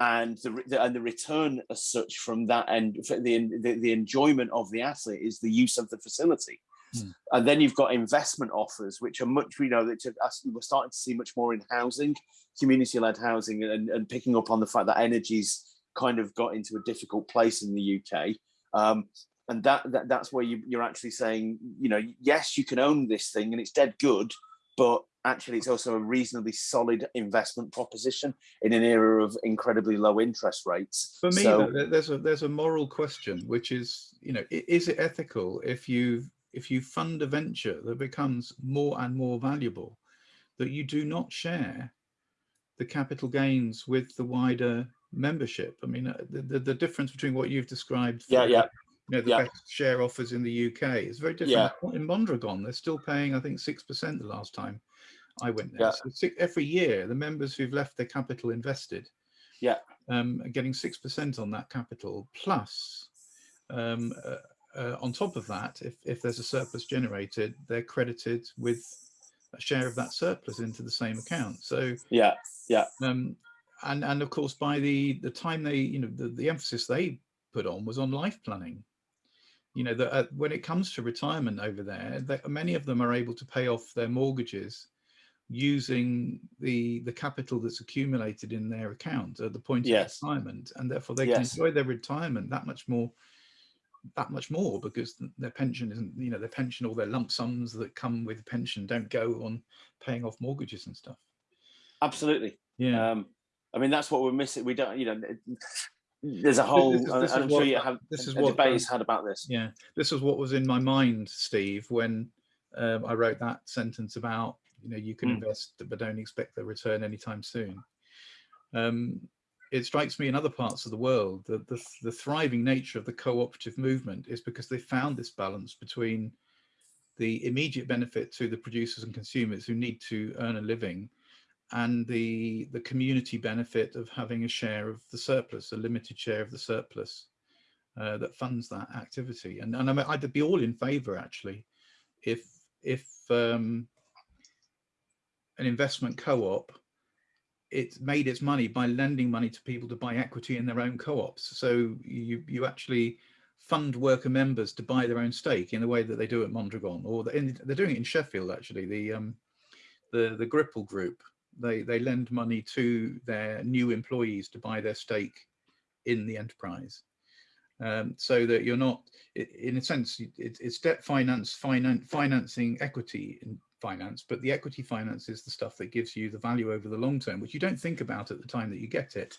And the, the and the return as such from that and the, the the enjoyment of the asset is the use of the facility. Hmm. And then you've got investment offers, which are much, you know, that we're starting to see much more in housing, community-led housing, and, and picking up on the fact that energy's kind of got into a difficult place in the UK. Um, and that, that that's where you, you're actually saying, you know, yes, you can own this thing and it's dead good, but actually it's also a reasonably solid investment proposition in an era of incredibly low interest rates. For me, So- there's a there's a moral question, which is, you know, is it ethical if you if you fund a venture that becomes more and more valuable, that you do not share the capital gains with the wider membership? I mean, uh, the the, the difference between what you've described, Yeah, for, yeah. you know, the yeah. best share offers in the UK is very different. In Mondragon, they're still paying, I think, six percent the last time I went there. Yeah. So every year, the members who've left their capital invested Yeah. um, are getting 6% on that capital plus um, uh, uh, on top of that, if, if there's a surplus generated, they're credited with a share of that surplus into the same account. So, Yeah, um, and, and of course, by the, the time they, you know, the, the emphasis they put on was on life planning. You know, that uh, when it comes to retirement over there, that many of them are able to pay off their mortgages using the the capital that's accumulated in their account at the point Yes. of retirement and therefore they Yes. can enjoy their retirement that much more that much more because their pension isn't you know their pension or their lump sums that come with pension don't go on paying off mortgages and stuff absolutely. yeah Um, I mean, that's what we're missing. We don't, you know, there's a whole, this is- this is I'm sure what- you have this is what, debate is had about this. yeah this was what was in my mind steve when um, i wrote that sentence about you know you can Mm. invest but don't expect the return anytime soon um, it strikes me in other parts of the world that the, the thriving nature of the cooperative movement is because they found this balance between the immediate benefit to the producers and consumers who need to earn a living and the the community benefit of having a share of the surplus a limited share of the surplus uh, that funds that activity. And, and I mean, I'd be all in favour actually, if if um, an investment co-op it made its money by lending money to people to buy equity in their own co-ops. So you you actually fund worker members to buy their own stake in the way that they do at Mondragon, or in, they're doing it in Sheffield actually. The um, the the Gripple Group they they lend money to their new employees to buy their stake in the enterprise. Um, so that you're not, in a sense, it, it's debt finance, finan financing equity finance, but the equity finance is the stuff that gives you the value over the long term, which you don't think about at the time that you get it.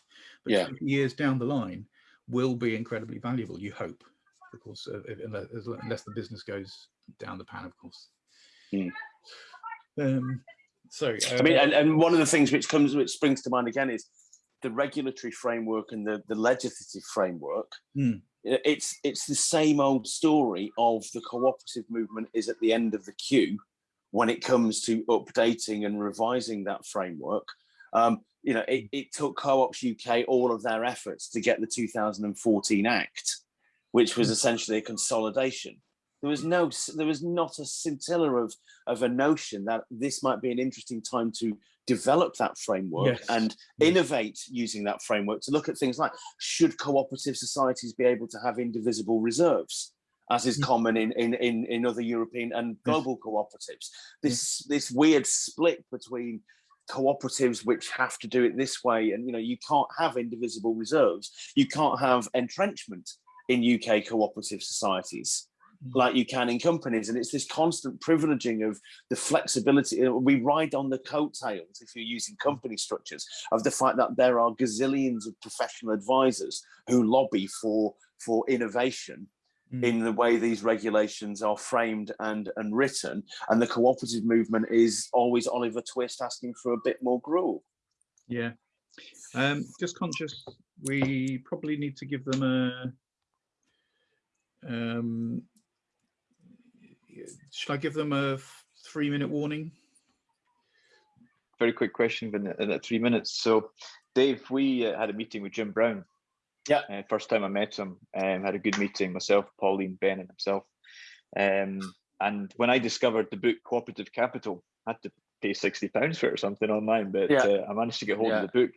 But Yeah. years down the line will be incredibly valuable, you hope, of course, uh, unless, unless the business goes down the pan, of course. Hmm. Um, so, I mean, uh, and, and one of the things which comes, which springs to mind again is the regulatory framework and the, the legislative framework. Mm. It's it's the same old story of the cooperative movement is at the end of the queue when it comes to updating and revising that framework. Um, you know, it, it took Co-ops UK all of their efforts to get the 2014 Act, which was Mm. essentially a consolidation. There was no, there was not a scintilla of of a notion that this might be an interesting time to develop that framework Yes. and Yes. innovate using that framework to look at things like should cooperative societies be able to have indivisible reserves as is Mm. common in, in, in, in other European and global cooperatives. This, this weird split between cooperatives which have to do it this way and you know you can't have indivisible reserves you can't have entrenchment in uk cooperative societies Mm. like you can in companies and it's this constant privileging of the flexibility uh, we ride on the coattails if you're using company structures of the fact that there are gazillions of professional advisors who lobby for for innovation Mm. in the way these regulations are framed and and written and the cooperative movement is always oliver twist asking for a bit more gruel Yeah. Um, just conscious, we probably need to give them a. Um, should I give them a three minute warning? Very quick question in in that three minutes. So, Dave, we uh, had a meeting with Jim Brown. Yeah. Uh, first time I met him, um, had a good meeting. Myself, Pauline, Ben, and himself. Um, and when I discovered the book Cooperative Capital, I had to pay sixty pounds for it or something online, but Yeah. uh, I managed to get hold Yeah. of the book,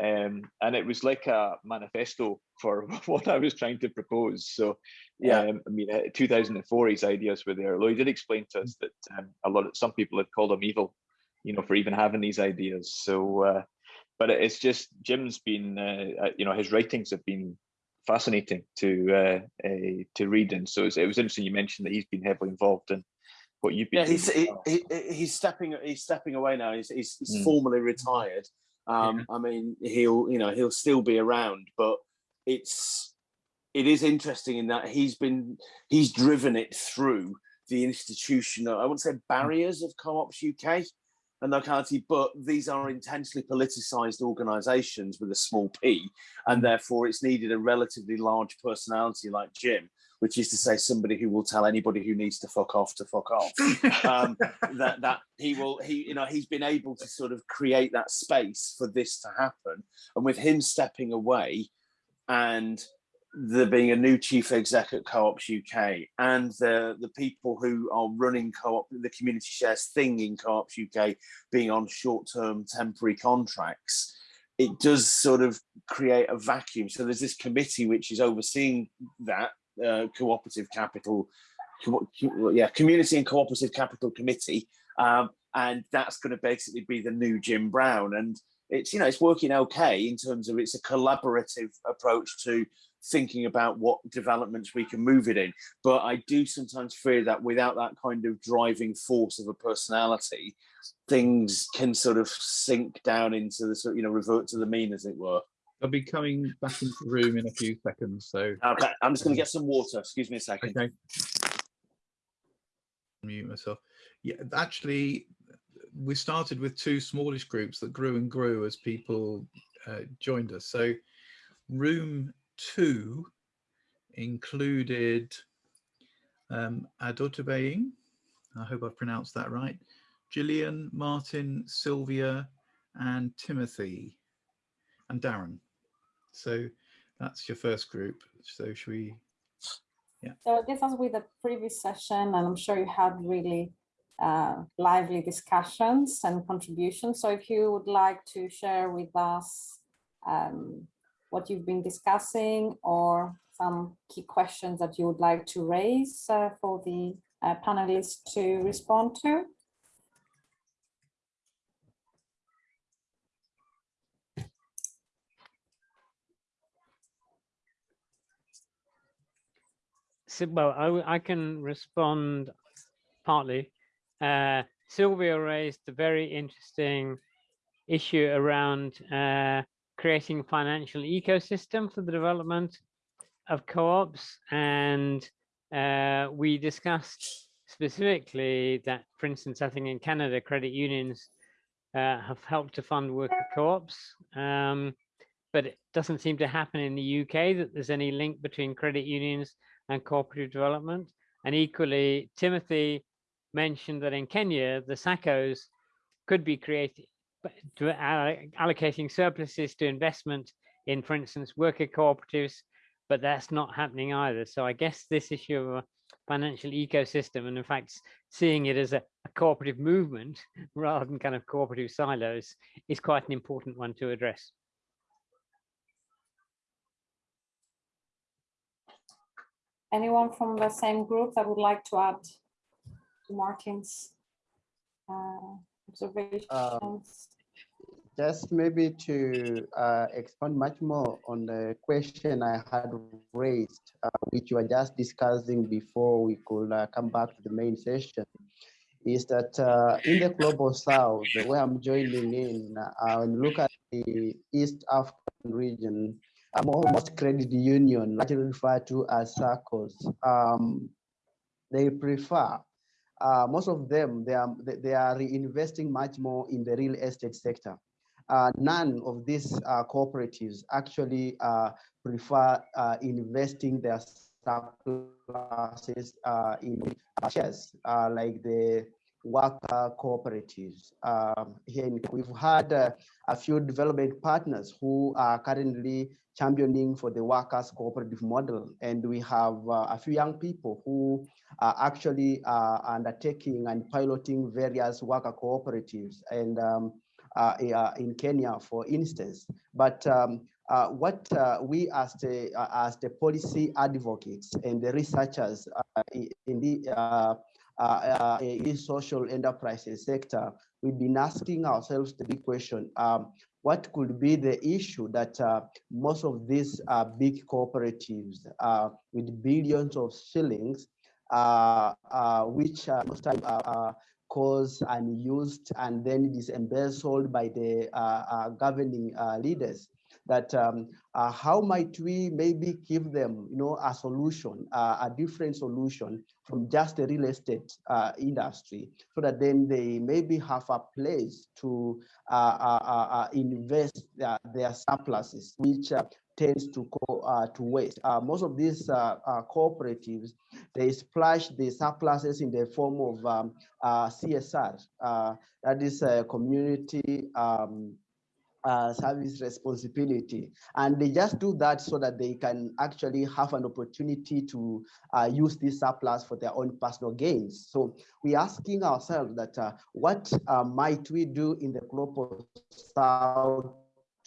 um, and it was like a manifesto for [laughs] what I was trying to propose. So, yeah um, I mean, uh, 2004, his ideas were there. Although he did explain to us that um, a lot of some people had called him evil, you know, for even having these ideas. So, uh, but it's just Jim's been, uh, uh, you know, his writings have been fascinating to uh, uh, to read, and so it's, it was interesting you mentioned that he's been heavily involved in what you've been. yeah he's he, he, he's stepping he's stepping away now. He's, he's, he's Mm. formally retired. Um i mean he'll you know he'll still be around but it's it is interesting in that he's been he's driven it through the institutional i wouldn't say barriers of co-ops uk and locality but these are intensely politicized organizations with a small p and therefore it's needed a relatively large personality like jim which is to say somebody who will tell anybody who needs to fuck off to fuck off. Um, [laughs] that that he will he you know he's been able to sort of create that space for this to happen and with him stepping away and there being a new chief exec at co-ops uk and the the people who are running co-op the community shares thing in co-ops uk being on short-term temporary contracts it does sort of create a vacuum. So there's this committee which is overseeing that uh, cooperative capital co- yeah community and cooperative capital committee um, and that's going to basically be the new jim brown. And it's you know it's working okay in terms of it's a collaborative approach to thinking about what developments we can move it in but i do sometimes fear that without that kind of driving force of a personality things can sort of sink down into the sort you know revert to the mean as it were I'll be coming back into the room in a few seconds. So, okay i'm just going to get some water excuse me a second okay. Mute myself. Yeah, actually, we started with two smallish groups that grew and grew as people uh, joined us. So, room two included um, Adotabaying. I hope I've pronounced that right. Gillian, Martin, Sylvia, and Timothy, and Darren. So that's your first group. So should we? Yeah. So I guess as with the previous session, and I'm sure you had really uh, lively discussions and contributions. So if you would like to share with us um, what you've been discussing or some key questions that you would like to raise uh, for the uh, panelists to respond to. Well, I, I can respond partly. Uh, Sylvia raised a very interesting issue around uh, creating financial ecosystem for the development of co-ops and uh, we discussed specifically that, for instance, I think in Canada, credit unions uh, have helped to fund worker co-ops, um, but it doesn't seem to happen in the UK that there's any link between credit unions and cooperative development. And equally, Timothy mentioned that in Kenya, the SACCOs could be created, allocating surpluses to investment in, for instance, worker cooperatives, but that's not happening either. So I guess this issue of a financial ecosystem and in fact seeing it as a, a cooperative movement [laughs] rather than kind of cooperative silos is quite an important one to address. Anyone from the same group that would like to add to Martin's uh, observations? Um, just maybe to uh, expand much more on the question I had raised, uh, which you were just discussing before we could uh, come back to the main session, is that uh, in the global south, where I'm joining in, uh, when look at the East African region, um, most credit union, largely referred to as SACCOs, um, they prefer uh, most of them they are they are reinvesting much more in the real estate sector uh, none of these uh, cooperatives actually uh, prefer uh, investing their surpluses uh, in shares like the worker cooperatives. Um, here in, we've had a few development partners who are currently championing for the workers cooperative model. And we have a few young people who are actually undertaking and piloting various worker cooperatives. And um, uh, uh, in Kenya, for instance. But um, uh, what we as the as the policy advocates and the researchers in the uh, uh, social enterprises sector, we've been asking ourselves the big question, um, what could be the issue that uh, most of these uh, big cooperatives with billions of shillings, which most time caused and used and then it is embezzled by the uh, uh, governing uh, leaders that um, uh, how might we maybe give them you know a solution uh, a different solution from just the real estate uh, industry so that then they maybe have a place to invest their, their surpluses which tends to go uh, to waste. Uh, most of these uh, uh cooperatives, they splash the surpluses in the form of um, uh, CSR, uh, that is a community um, Uh, service responsibility. And they just do that so that they can actually have an opportunity to uh, use this surplus for their own personal gains. So we're asking ourselves that uh, what might we do in the global south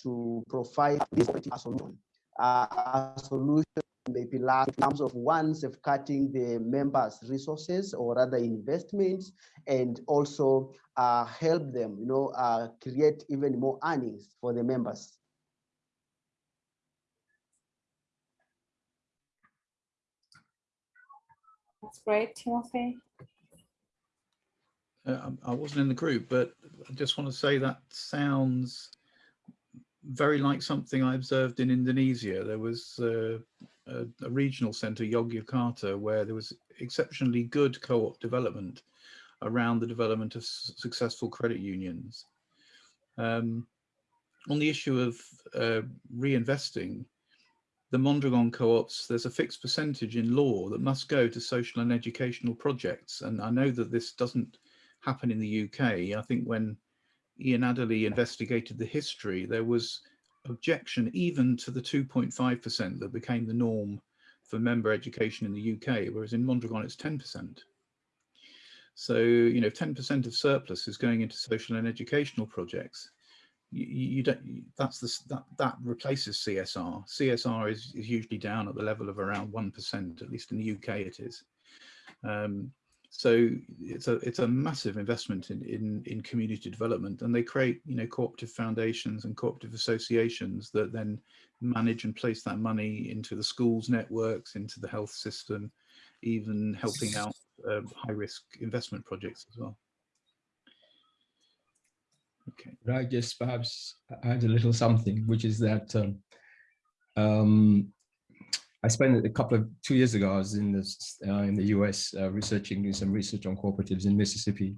to provide this solution. Uh, a solution may be large in terms of one, cutting the members' resources or other investments, and also uh, help them, you know, uh, create even more earnings for the members. That's great, Timothy. Uh, I wasn't in the group, but I just want to say that sounds very like something I observed in Indonesia. There was uh, a, a, regional centre, Yogyakarta, where there was exceptionally good co-op development around the development of successful credit unions. Um, on the issue of uh, reinvesting, the Mondragon co-ops, there's a fixed percentage in law that must go to social and educational projects. And I know that this doesn't happen in the UK. I think when Ian Adderley investigated the history, there was objection even to the 2.5% that became the norm for member education in the UK, whereas in Mondragon it's 10%. So, you know, 10% of surplus is going into social and educational projects. You, you don't, that's the, that, that replaces CSR. CSR is, is usually down at the level of around 1%, at least in the UK it is. Um, so it's a it's a massive investment in, in in community development, and they create you know cooperative foundations and cooperative associations that then manage and place that money into the schools networks, into the health system, even helping out um, high risk investment projects as well. Okay. I just perhaps add a little something, which is that um, um, I spent a couple of two years ago. I was in this uh, in the U.S. Uh, researching doing some research on cooperatives in Mississippi,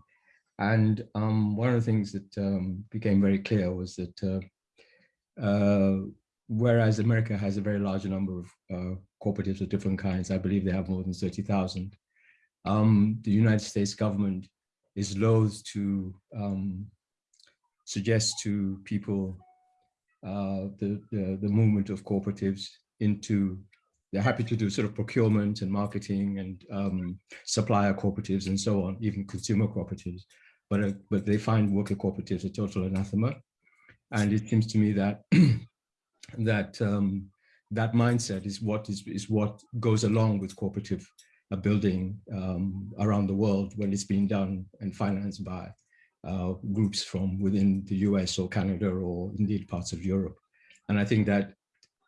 and um, one of the things that um, became very clear was that uh, uh, whereas America has a very large number of uh, cooperatives of different kinds, I believe they have more than thirty thousand. Um, the United States government is loath to um, suggest to people uh, the, the, the movement of cooperatives into they're happy to do sort of procurement and marketing and um, supplier cooperatives and so on, even consumer cooperatives. But, uh, but they find worker cooperatives a total anathema. And it seems to me that [clears throat] that um, that mindset is what is, is what goes along with cooperative uh, building um, around the world when it's being done and financed by uh, groups from within the US or Canada or indeed parts of Europe. And I think that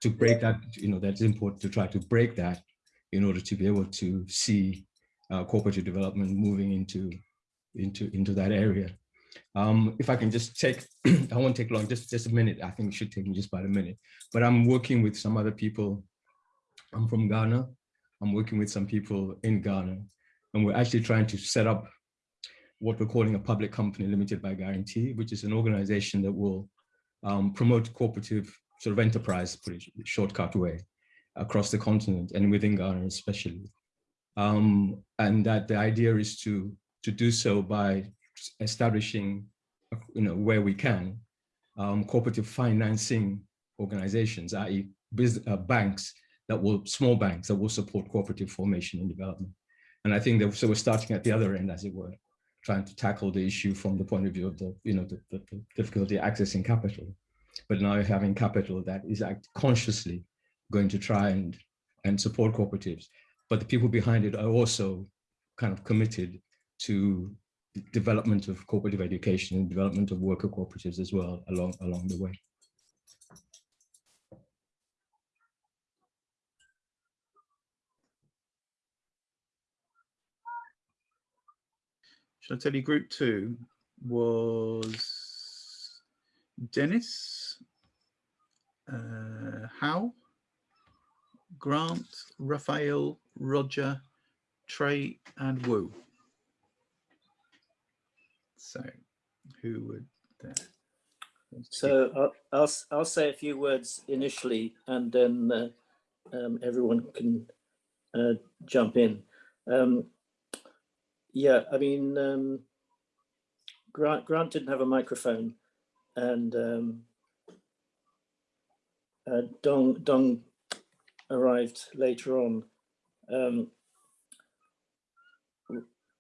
to break that, you know, that's important to try to break that in order to be able to see uh, cooperative development moving into, into, into that area. Um, if I can just take, [clears throat] I won't take long, just, just a minute. I think it should take me just about a minute. But I'm working with some other people. I'm from Ghana. I'm working with some people in Ghana. And we're actually trying to set up what we're calling a public company limited by guarantee, which is an organization that will um, promote cooperative sort of enterprise, shortcut way, across the continent and within Ghana especially. Um, and that the idea is to, to do so by establishing, you know, where we can, um, cooperative financing organizations, i.e. Uh, banks that will, small banks that will support cooperative formation and development. And I think that, so we're starting at the other end, as it were, trying to tackle the issue from the point of view of the, you know, the, the, the difficulty accessing capital. But now having capital that is consciously going to try and, and support cooperatives. But the people behind it are also kind of committed to development of cooperative education and development of worker cooperatives as well along, along the way. Shall I tell you group two was Dennis, uh, Howe, Grant, Raphael, Roger, Trey and Wu. So who would there? So I'll, I'll, I'll say a few words initially and then uh, um, everyone can uh, jump in. Um, yeah, I mean, um, Grant, Grant didn't have a microphone and um, uh, Dong, Dong arrived later on. Um,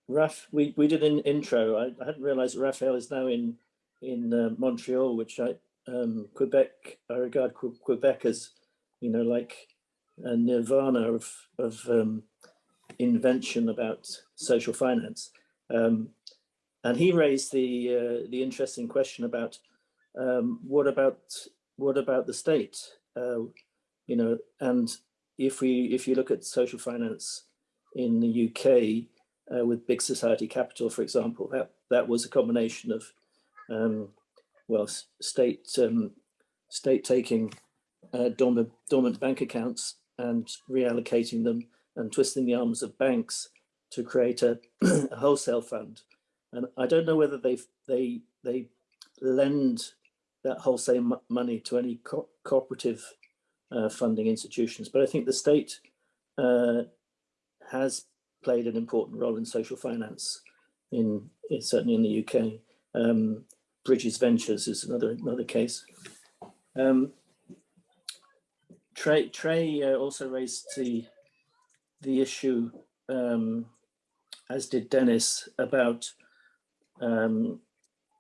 Raf, we, we did an intro. I, I hadn't realized Raphael is now in in uh, Montreal, which I um, Quebec, I regard Quebec as, you know, like a nirvana of, of um, invention about social finance. Um, and he raised the uh, the interesting question about um, what about what about the state? Uh, you know, and if we if you look at social finance in the UK uh, with big society capital, for example, that that was a combination of um, well, state um, state taking uh, dormant, dormant bank accounts and reallocating them and twisting the arms of banks to create a, [clears throat] a wholesale fund. And I don't know whether they they they lend that wholesale money to any co cooperative uh, funding institutions, but I think the state uh, has played an important role in social finance in, in certainly in the UK. Um, Bridges Ventures is another another case. Um, Trey Trey uh, also raised the the issue, um, as did Dennis, about um,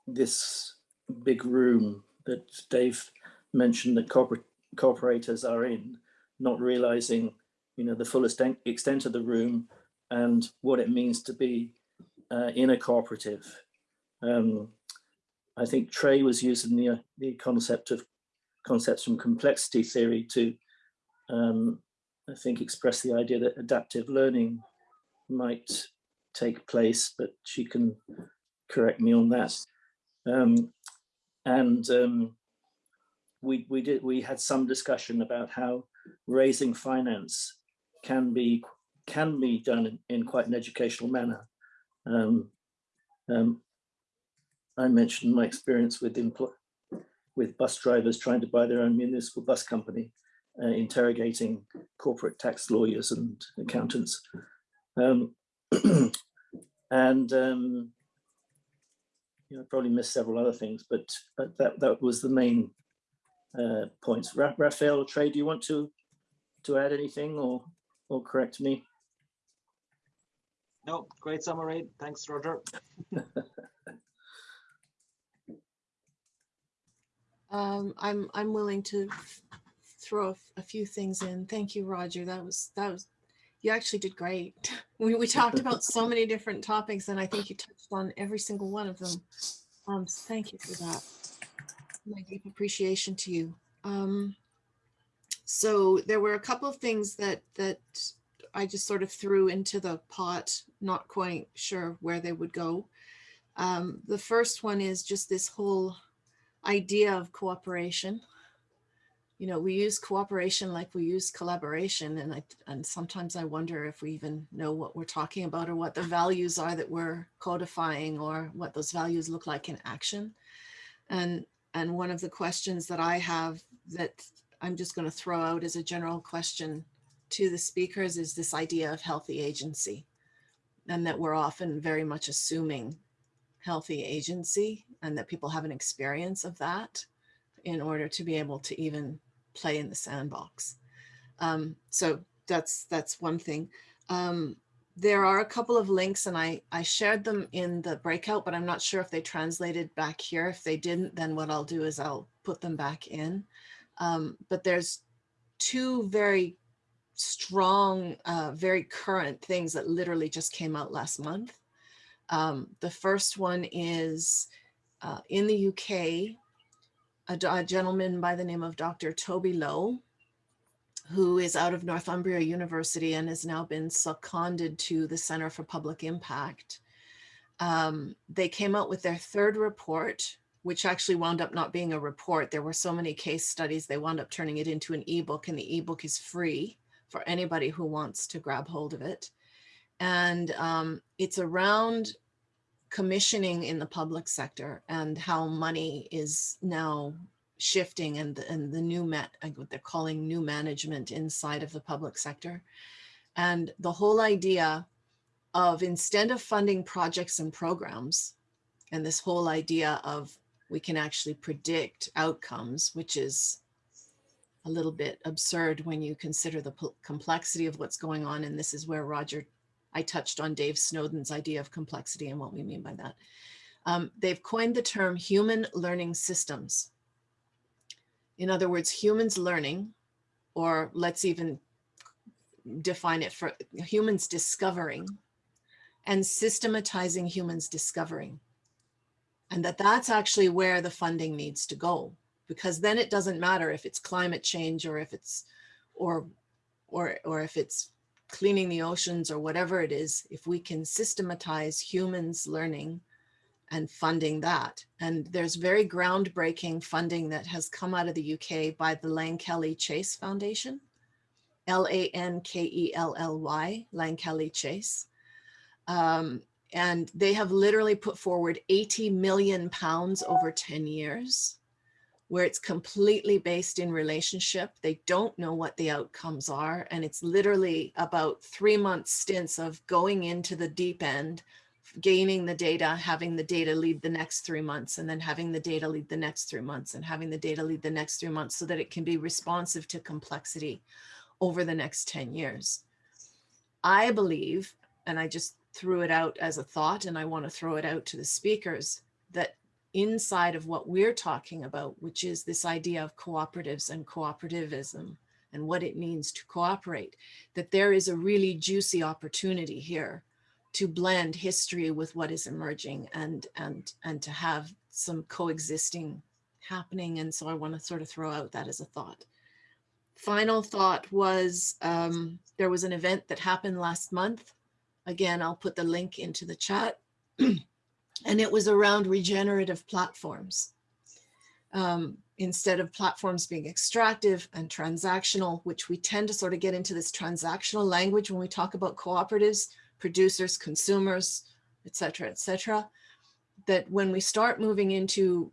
this big room that Dave mentioned that corporate corporators are in, not realizing, you know, the fullest extent of the room and what it means to be uh, in a cooperative. Um, I think Trey was using the, uh, the concept of concepts from complexity theory to um, I think, express the idea that adaptive learning might take place, but she can correct me on that. Um, and um, we we did we had some discussion about how raising finance can be can be done in, in quite an educational manner. Um, um, I mentioned my experience with with bus drivers trying to buy their own municipal bus company, uh, interrogating corporate tax lawyers and accountants. Um, [clears throat] and um, you know, probably missed several other things, but, but that, that was the main uh, points. Ra Raphael or Trey, do you want to, to add anything or, or correct me? No, great summary. Thanks, Roger. [laughs] um, I'm I'm willing to throw a, a, few things in. Thank you, Roger. That was that was you actually did great. [laughs] We, we talked about so many different topics and I think you touched on every single one of them. Um, so thank you for that. My deep appreciation to you. Um, so there were a couple of things that that I just sort of threw into the pot, not quite sure where they would go. Um, the first one is just this whole idea of cooperation you know, we use cooperation like we use collaboration. And I, and sometimes I wonder if we even know what we're talking about or what the values are that we're codifying or what those values look like in action. And, and one of the questions that I have that I'm just going to throw out as a general question to the speakers is this idea of healthy agency and that we're often very much assuming healthy agency and that people have an experience of that in order to be able to even play in the sandbox. Um, so that's that's one thing. Um, there are a couple of links and I, I shared them in the breakout, but I'm not sure if they translated back here. If they didn't, then what I'll do is I'll put them back in. Um, but there's two very strong, uh, very current things that literally just came out last month. Um, the first one is uh, in the UK, a, a gentleman by the name of Dr. Toby Lowe, who is out of Northumbria University and has now been seconded to the Center for Public Impact. Um, they came out with their third report, which actually wound up not being a report. There were so many case studies, they wound up turning it into an ebook and the ebook is free for anybody who wants to grab hold of it. And um, it's around commissioning in the public sector and how money is now shifting and, and the new met what they're calling new management inside of the public sector. And the whole idea of instead of funding projects and programs, and this whole idea of we can actually predict outcomes, which is a little bit absurd when you consider the complexity of what's going on. And this is where Roger I touched on Dave Snowden's idea of complexity and what we mean by that. Um, they've coined the term human learning systems. In other words, humans learning, or let's even define it for humans discovering and systematizing humans discovering. And that that's actually where the funding needs to go, because then it doesn't matter if it's climate change or if it's, or, or, or if it's cleaning the oceans or whatever it is, if we can systematize humans learning and funding that. And there's very groundbreaking funding that has come out of the UK by the Lankelly Chase Foundation, L-A-N-K-E-L-L-Y, Lankelly Chase. Um, and they have literally put forward 80 million pounds over 10 years where it's completely based in relationship. They don't know what the outcomes are. And it's literally about three month stints of going into the deep end, gaining the data, having the data lead the next three months, and then having the data lead the next three months, and having the data lead the next three months so that it can be responsive to complexity over the next 10 years. I believe, and I just threw it out as a thought, and I want to throw it out to the speakers, that inside of what we're talking about, which is this idea of cooperatives and cooperativism and what it means to cooperate, that there is a really juicy opportunity here to blend history with what is emerging and, and, and to have some coexisting happening. And so I want to sort of throw out that as a thought. Final thought was um, there was an event that happened last month Again, I'll put the link into the chat. [clears throat] and it was around regenerative platforms. Um, instead of platforms being extractive and transactional, which we tend to sort of get into this transactional language when we talk about cooperatives, producers, consumers, et cetera, et cetera, that when we start moving into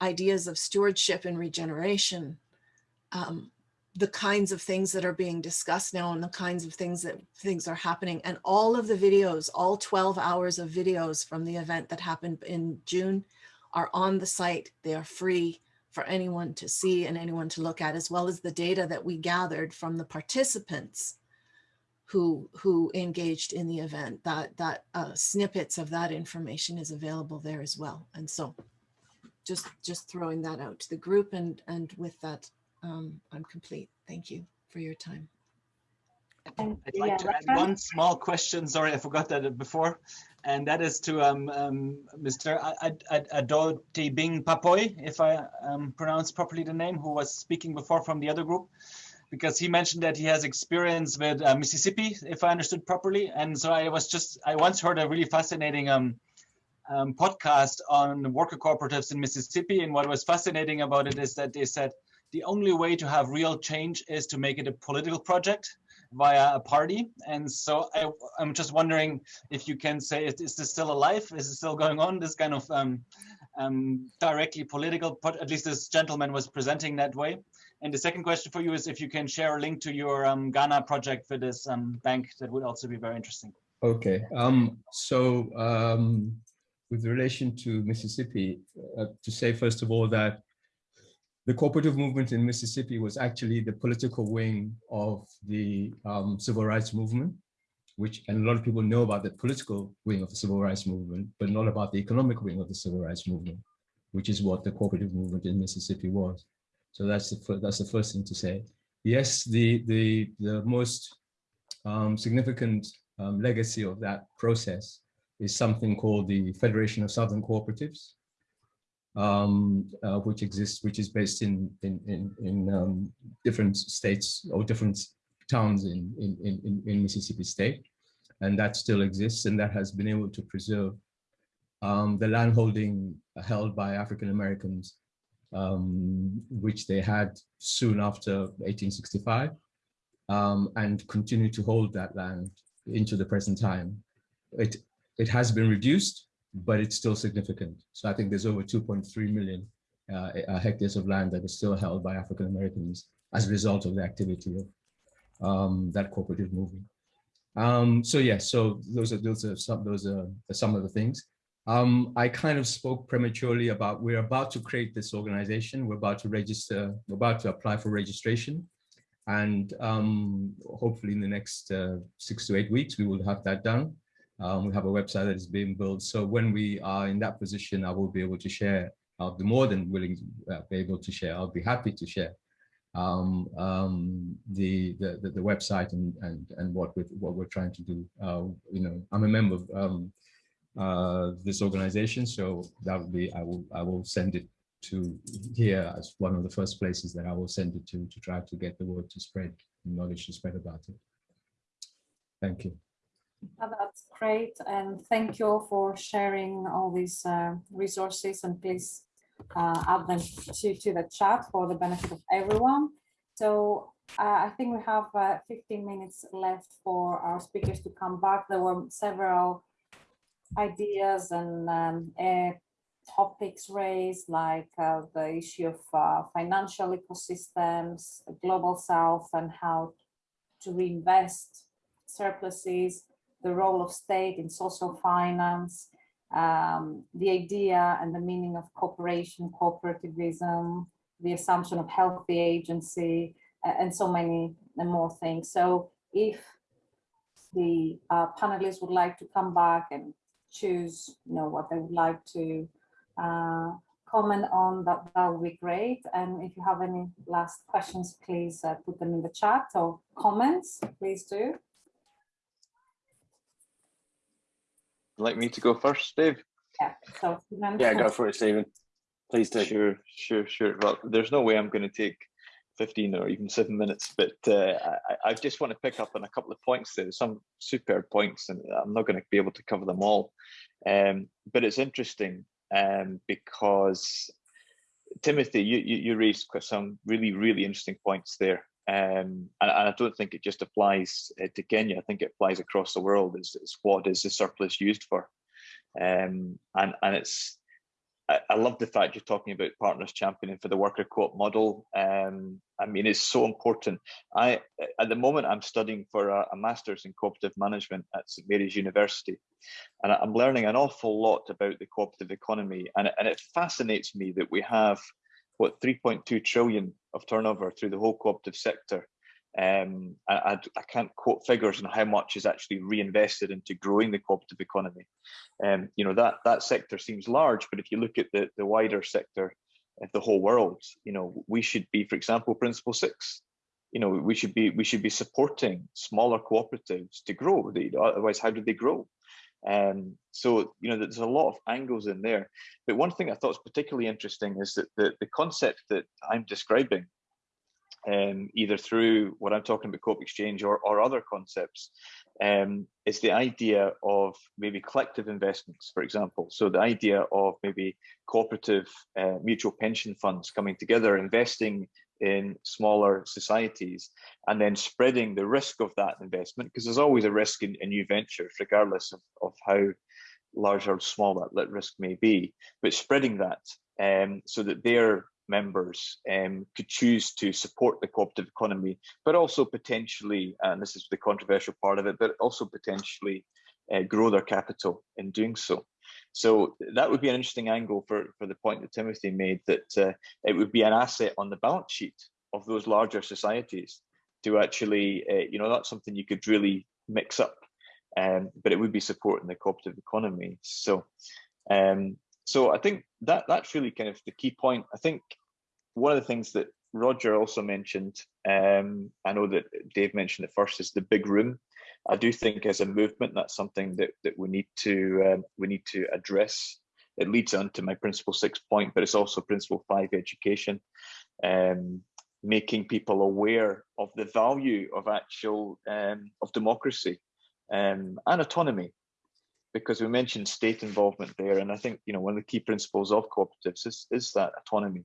ideas of stewardship and regeneration, um, the kinds of things that are being discussed now and the kinds of things that things are happening and all of the videos, all 12 hours of videos from the event that happened in June are on the site. They are free for anyone to see and anyone to look at, as well as the data that we gathered from the participants who who engaged in the event. That that uh, snippets of that information is available there as well. And so, just just throwing that out to the group, and and with that, um, I'm complete. Thank you for your time. I'd like to add one small question. Sorry, I forgot that before. And that is to um, um, Mr. Adoti Bing Papoy, if I um, pronounce properly the name, who was speaking before from the other group, because he mentioned that he has experience with uh, Mississippi, if I understood properly. And so I was just, I once heard a really fascinating um, um, podcast on worker cooperatives in Mississippi. And what was fascinating about it is that they said the only way to have real change is to make it a political project via a party. And so I, am just wondering if you can say, is, is, this still alive? Is it still going on? This kind of um, um, directly political, at least this gentleman was presenting that way. And the second question for you is if you can share a link to your um, Ghana project for this um, bank, that would also be very interesting. Okay, um, so um, with relation to Mississippi, uh, to say first of all that the cooperative movement in Mississippi was actually the political wing of the um, civil rights movement, which, and a lot of people know about the political wing of the civil rights movement, but not about the economic wing of the civil rights movement, which is what the cooperative movement in Mississippi was. So that's the, that's the first thing to say. Yes, the, the, the most um, significant um, legacy of that process is something called the Federation of Southern Cooperatives, um, uh, which exists, which is based in in in, in um, different states or different towns in, in in in Mississippi State, and that still exists, and that has been able to preserve um, the landholding held by African Americans, um, which they had soon after 1865, um, and continue to hold that land into the present time. It it has been reduced but it's still significant. So I think there's over 2.3 million uh, hectares of land that is still held by African Americans as a result of the activity of um, that cooperative movement. Um, so yeah, so those are those are some those are some of the things. Um, I kind of spoke prematurely about we're about to create this organization. We're about to register. We're about to apply for registration, and um, hopefully in the next uh, six to eight weeks we will have that done. Um, we have a website that is being built. So when we are in that position, I will be able to share. I'll be more than willing to uh, be able to share. I'll be happy to share um, um, the, the, the website and and and what we what we're trying to do. Uh, you know, I'm a member of um, uh, this organization, so that would be I will I will send it to here as one of the first places that I will send it to to try to get the word to spread, knowledge to spread about it. Thank you. Oh, that's great. And thank you for sharing all these uh, resources and please uh, add them to, to the chat for the benefit of everyone. So uh, I think we have uh, 15 minutes left for our speakers to come back. There were several ideas and um, uh, topics raised like uh, the issue of financial ecosystems, global south and how to reinvest surpluses, the role of state in social finance, um, the idea and the meaning of cooperation, cooperativism, the assumption of healthy agency, and so many more things. So if the uh, panelists would like to come back and choose you know, what they would like to uh, comment on, that, that would be great. And if you have any last questions, please uh, put them in the chat or comments, please do. Like me to go first, Dave? Yeah, so yeah, go for it, Stephen. Please do. Sure, sure, sure. Well, there's no way I'm going to take 15 or even seven minutes, but uh, I, I, just want to pick up on a couple of points there, some superb points, and I'm not going to be able to cover them all. Um, but it's interesting um, because Timothy, you, you, you, raised some really, really interesting points there. Um, and, and, I don't think it just applies uh, to Kenya. I think it applies across the world. Is, is what is the surplus used for? Um, and and it's I, I, love the fact you're talking about partners championing for the worker co-op model. Um, I mean, it's so important. I at the moment I'm studying for a, a master's in cooperative management at St Mary's University, and I'm learning an awful lot about the cooperative economy. And and it fascinates me that we have what 3.2 trillion of turnover through the whole cooperative sector, um, I, I, can't quote figures on how much is actually reinvested into growing the cooperative economy. Um, you know that that sector seems large, but if you look at the the wider sector of the whole world, you know we should be, for example, Principle Six. You know we should be we should be supporting smaller cooperatives to grow. Otherwise, how do they grow? Um, so you know there's a lot of angles in there. But one thing I thought was particularly interesting is that the the concept that I'm describing um, either through what I'm talking about Co-op Exchange or, or other concepts, um, is the idea of maybe collective investments, for example. So the idea of maybe cooperative uh, mutual pension funds coming together, investing in smaller societies, and then spreading the risk of that investment, because there's always a risk in, in new ventures, regardless of, of how large or small that, risk may be, but spreading that um, so that they're members um, could choose to support the cooperative economy, but also potentially, and this is the controversial part of it, but also potentially uh, grow their capital in doing so. So that would be an interesting angle for, for the point that Timothy made, that uh, it would be an asset on the balance sheet of those larger societies to actually, uh, you know, that's something you could really mix up, um, but it would be supporting the cooperative economy. So um, so I think that that's really kind of the key point. I think one of the things that Roger also mentioned, um, I know that Dave mentioned it first, is the big room. I do think as a movement, that's something that, that we need to um, we need to address. It leads on to my principle six point, but it's also principle five education, um, making people aware of the value of actual um, of democracy um, and autonomy because we mentioned state involvement there, and I think you know one of the key principles of cooperatives is, is that autonomy.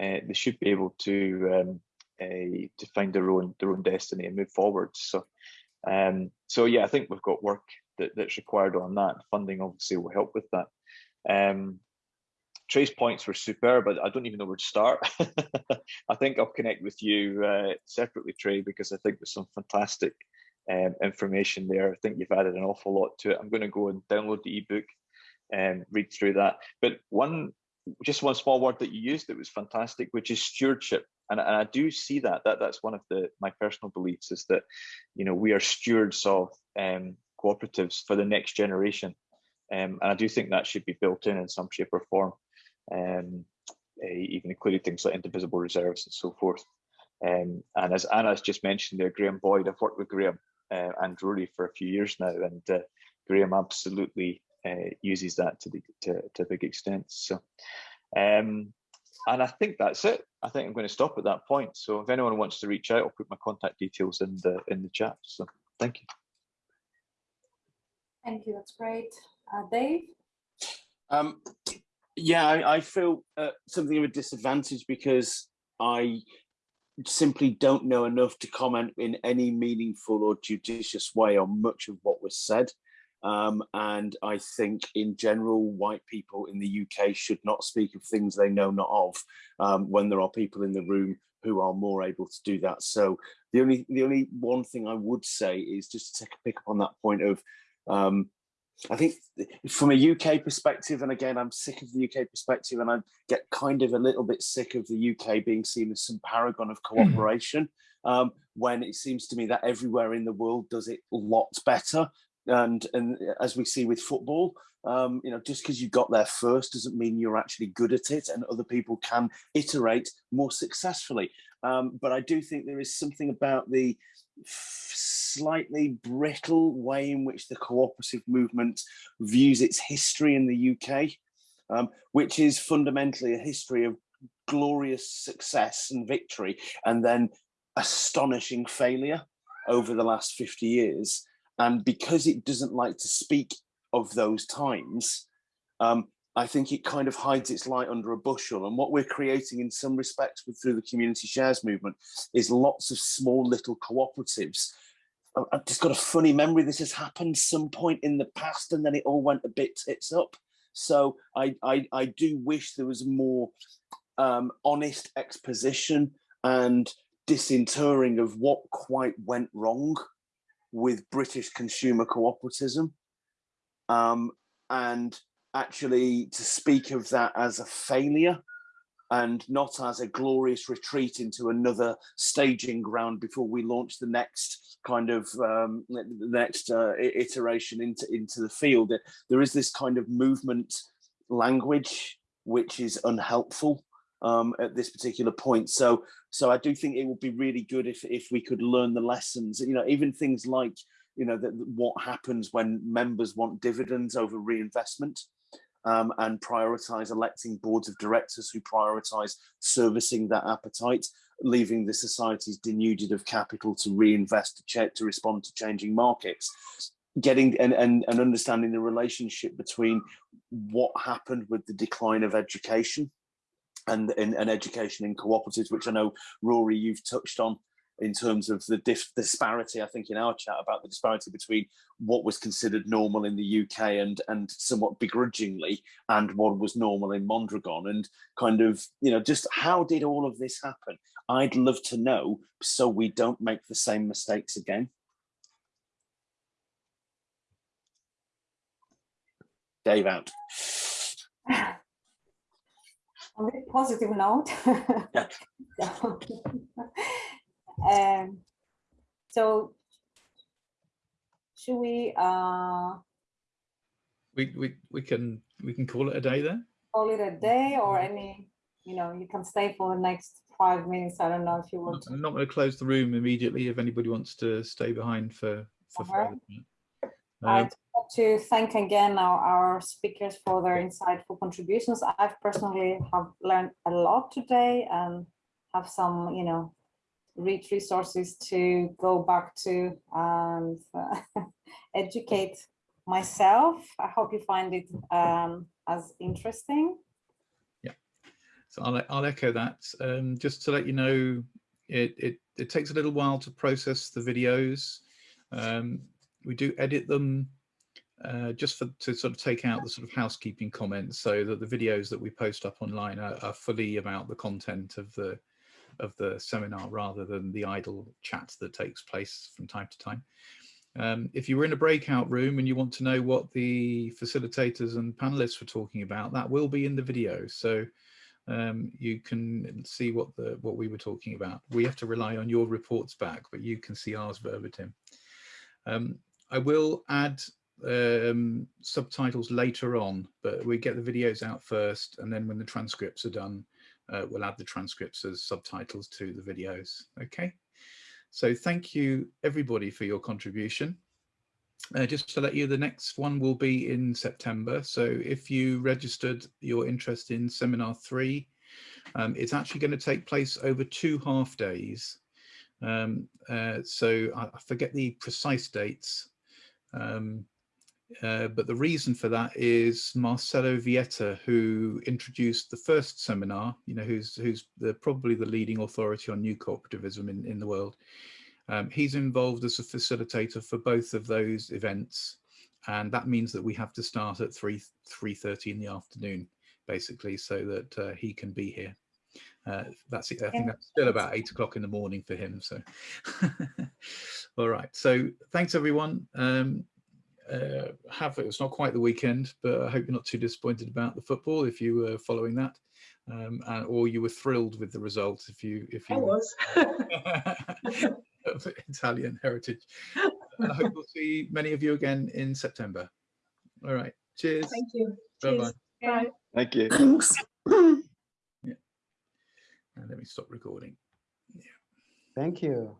Uh, they should be able to um, uh, to find their own their own destiny and move forward. So, um, so yeah, I think we've got work that, that's required on that. Funding obviously will help with that. Um, Trey's points were superb, but I don't even know where to start. [laughs] I think I'll connect with you uh, separately, Trey, because I think there's some fantastic um, information there. I think you've added an awful lot to it. I'm going to go and download the ebook and read through that. But one, just one small word that you used that was fantastic, which is stewardship. And, and I do see that. That that's one of the my personal beliefs is that, you know, we are stewards of um, cooperatives for the next generation, um, and I do think that should be built in in some shape or form, um, uh, even including things like indivisible reserves and so forth. Um, and as Anna's just mentioned there, Graham Boyd, I've worked with Graham uh, and Rory for a few years now, and uh, Graham absolutely uh, uses that to, the, to, to a big extent. So, um, and I think that's it. I think I'm going to stop at that point. So if anyone wants to reach out, I'll put my contact details in the in the chat. So thank you. Thank you. That's great. Uh, Dave? Um, yeah, I, I feel uh, something of a disadvantage because I simply don't know enough to comment in any meaningful or judicious way on much of what was said. Um, and I think in general, white people in the UK should not speak of things they know not of um, when there are people in the room who are more able to do that. So the only the only one thing I would say is just to take a pick up on that point of um, I think from a UK perspective, and again, I'm sick of the UK perspective, and I get kind of a little bit sick of the UK being seen as some paragon of hmm. cooperation, um, when it seems to me that everywhere in the world does it a lot better. And and as we see with football, um, you know, just because you got there first doesn't mean you're actually good at it, and other people can iterate more successfully. Um, but I do think there is something about the slightly brittle way in which the cooperative movement views its history in the UK, um, which is fundamentally a history of glorious success and victory and then astonishing failure over the last 50 years. And because it doesn't like to speak of those times, um, I think it kind of hides its light under a bushel. And what we're creating in some respects with, through the community shares movement is lots of small little cooperatives. I've just got a funny memory. This has happened some point in the past and then it all went a bit tits up. So I, I, I do wish there was more um, honest exposition and disinterring of what quite went wrong with British consumer cooperatism. Um, and actually to speak of that as a failure and not as a glorious retreat into another staging ground before we launch the next kind of um, the next uh, iteration into into the field. There is this kind of movement language which is unhelpful um, at this particular point. So so I do think it would be really good if if we could learn the lessons. You know, even things like you know that what happens when members want dividends over reinvestment um, and prioritize electing boards of directors who prioritize servicing that appetite, leaving the societies denuded of capital to reinvest to, check, to respond to changing markets. Getting and, and, and understanding the relationship between what happened with the decline of education and, and, and education in cooperatives, which I know, Rory, you've touched on in terms of the disparity, I think in our chat about the disparity between what was considered normal in the UK and and somewhat begrudgingly and what was normal in Mondragon and kind of, you know, just how did all of this happen? I'd love to know so we don't make the same mistakes again. Dave out. [laughs] On a positive note. Yeah. [laughs] Um, so should we uh we we we can we can call it a day then call it a day or any you know you can stay for the next five minutes i don't know if you want i'm not going to close the room immediately if anybody wants to stay behind for for uh -huh. i'd like to thank again our, our speakers for their insightful contributions i've personally have learned a lot today and have some you know rich resources to go back to and uh, [laughs] educate myself. I hope you find it um, as interesting. Yeah, so I'll, I'll echo that. Um, just to let you know, it, it, it takes a little while to process the videos. Um, we do edit them uh, just for to sort of take out the sort of housekeeping comments so that the videos that we post up online are, are fully about the content of the of the seminar rather than the idle chat that takes place from time to time. Um, if you were in a breakout room and you want to know what the facilitators and panelists were talking about, that will be in the video. So um, you can see what the what we were talking about. We have to rely on your reports back, but you can see ours verbatim. Um, I will add um, subtitles later on, but we get the videos out first, and then when the transcripts are done, uh, we'll add the transcripts as subtitles to the videos. Okay, so thank you everybody for your contribution. Uh, just to let you, the next one will be in September. So if you registered your interest in seminar three, um, it's actually going to take place over two half days. Um, uh, so I, I, forget the precise dates, um, uh, but the reason for that is Marcelo Vieta, who introduced the first seminar, you know, who's who's the, probably the leading authority on new cooperativism in, in the world. Um, he's involved as a facilitator for both of those events. And that means that we have to start at 3, 3.30 in the afternoon, basically, so that uh, he can be here. Uh, that's it. I think that's still about eight o'clock in the morning for him. So, [laughs] all right. So thanks everyone. Um, uh, have it's not quite the weekend, but I hope you're not too disappointed about the football if you were following that, um, and, or you were thrilled with the result if you if you I was [laughs] Italian heritage. I hope we'll see many of you again in September. All right, cheers. Thank you. Bye bye. Bye. Thank you. [clears throat] yeah. And let me stop recording. Yeah. Thank you.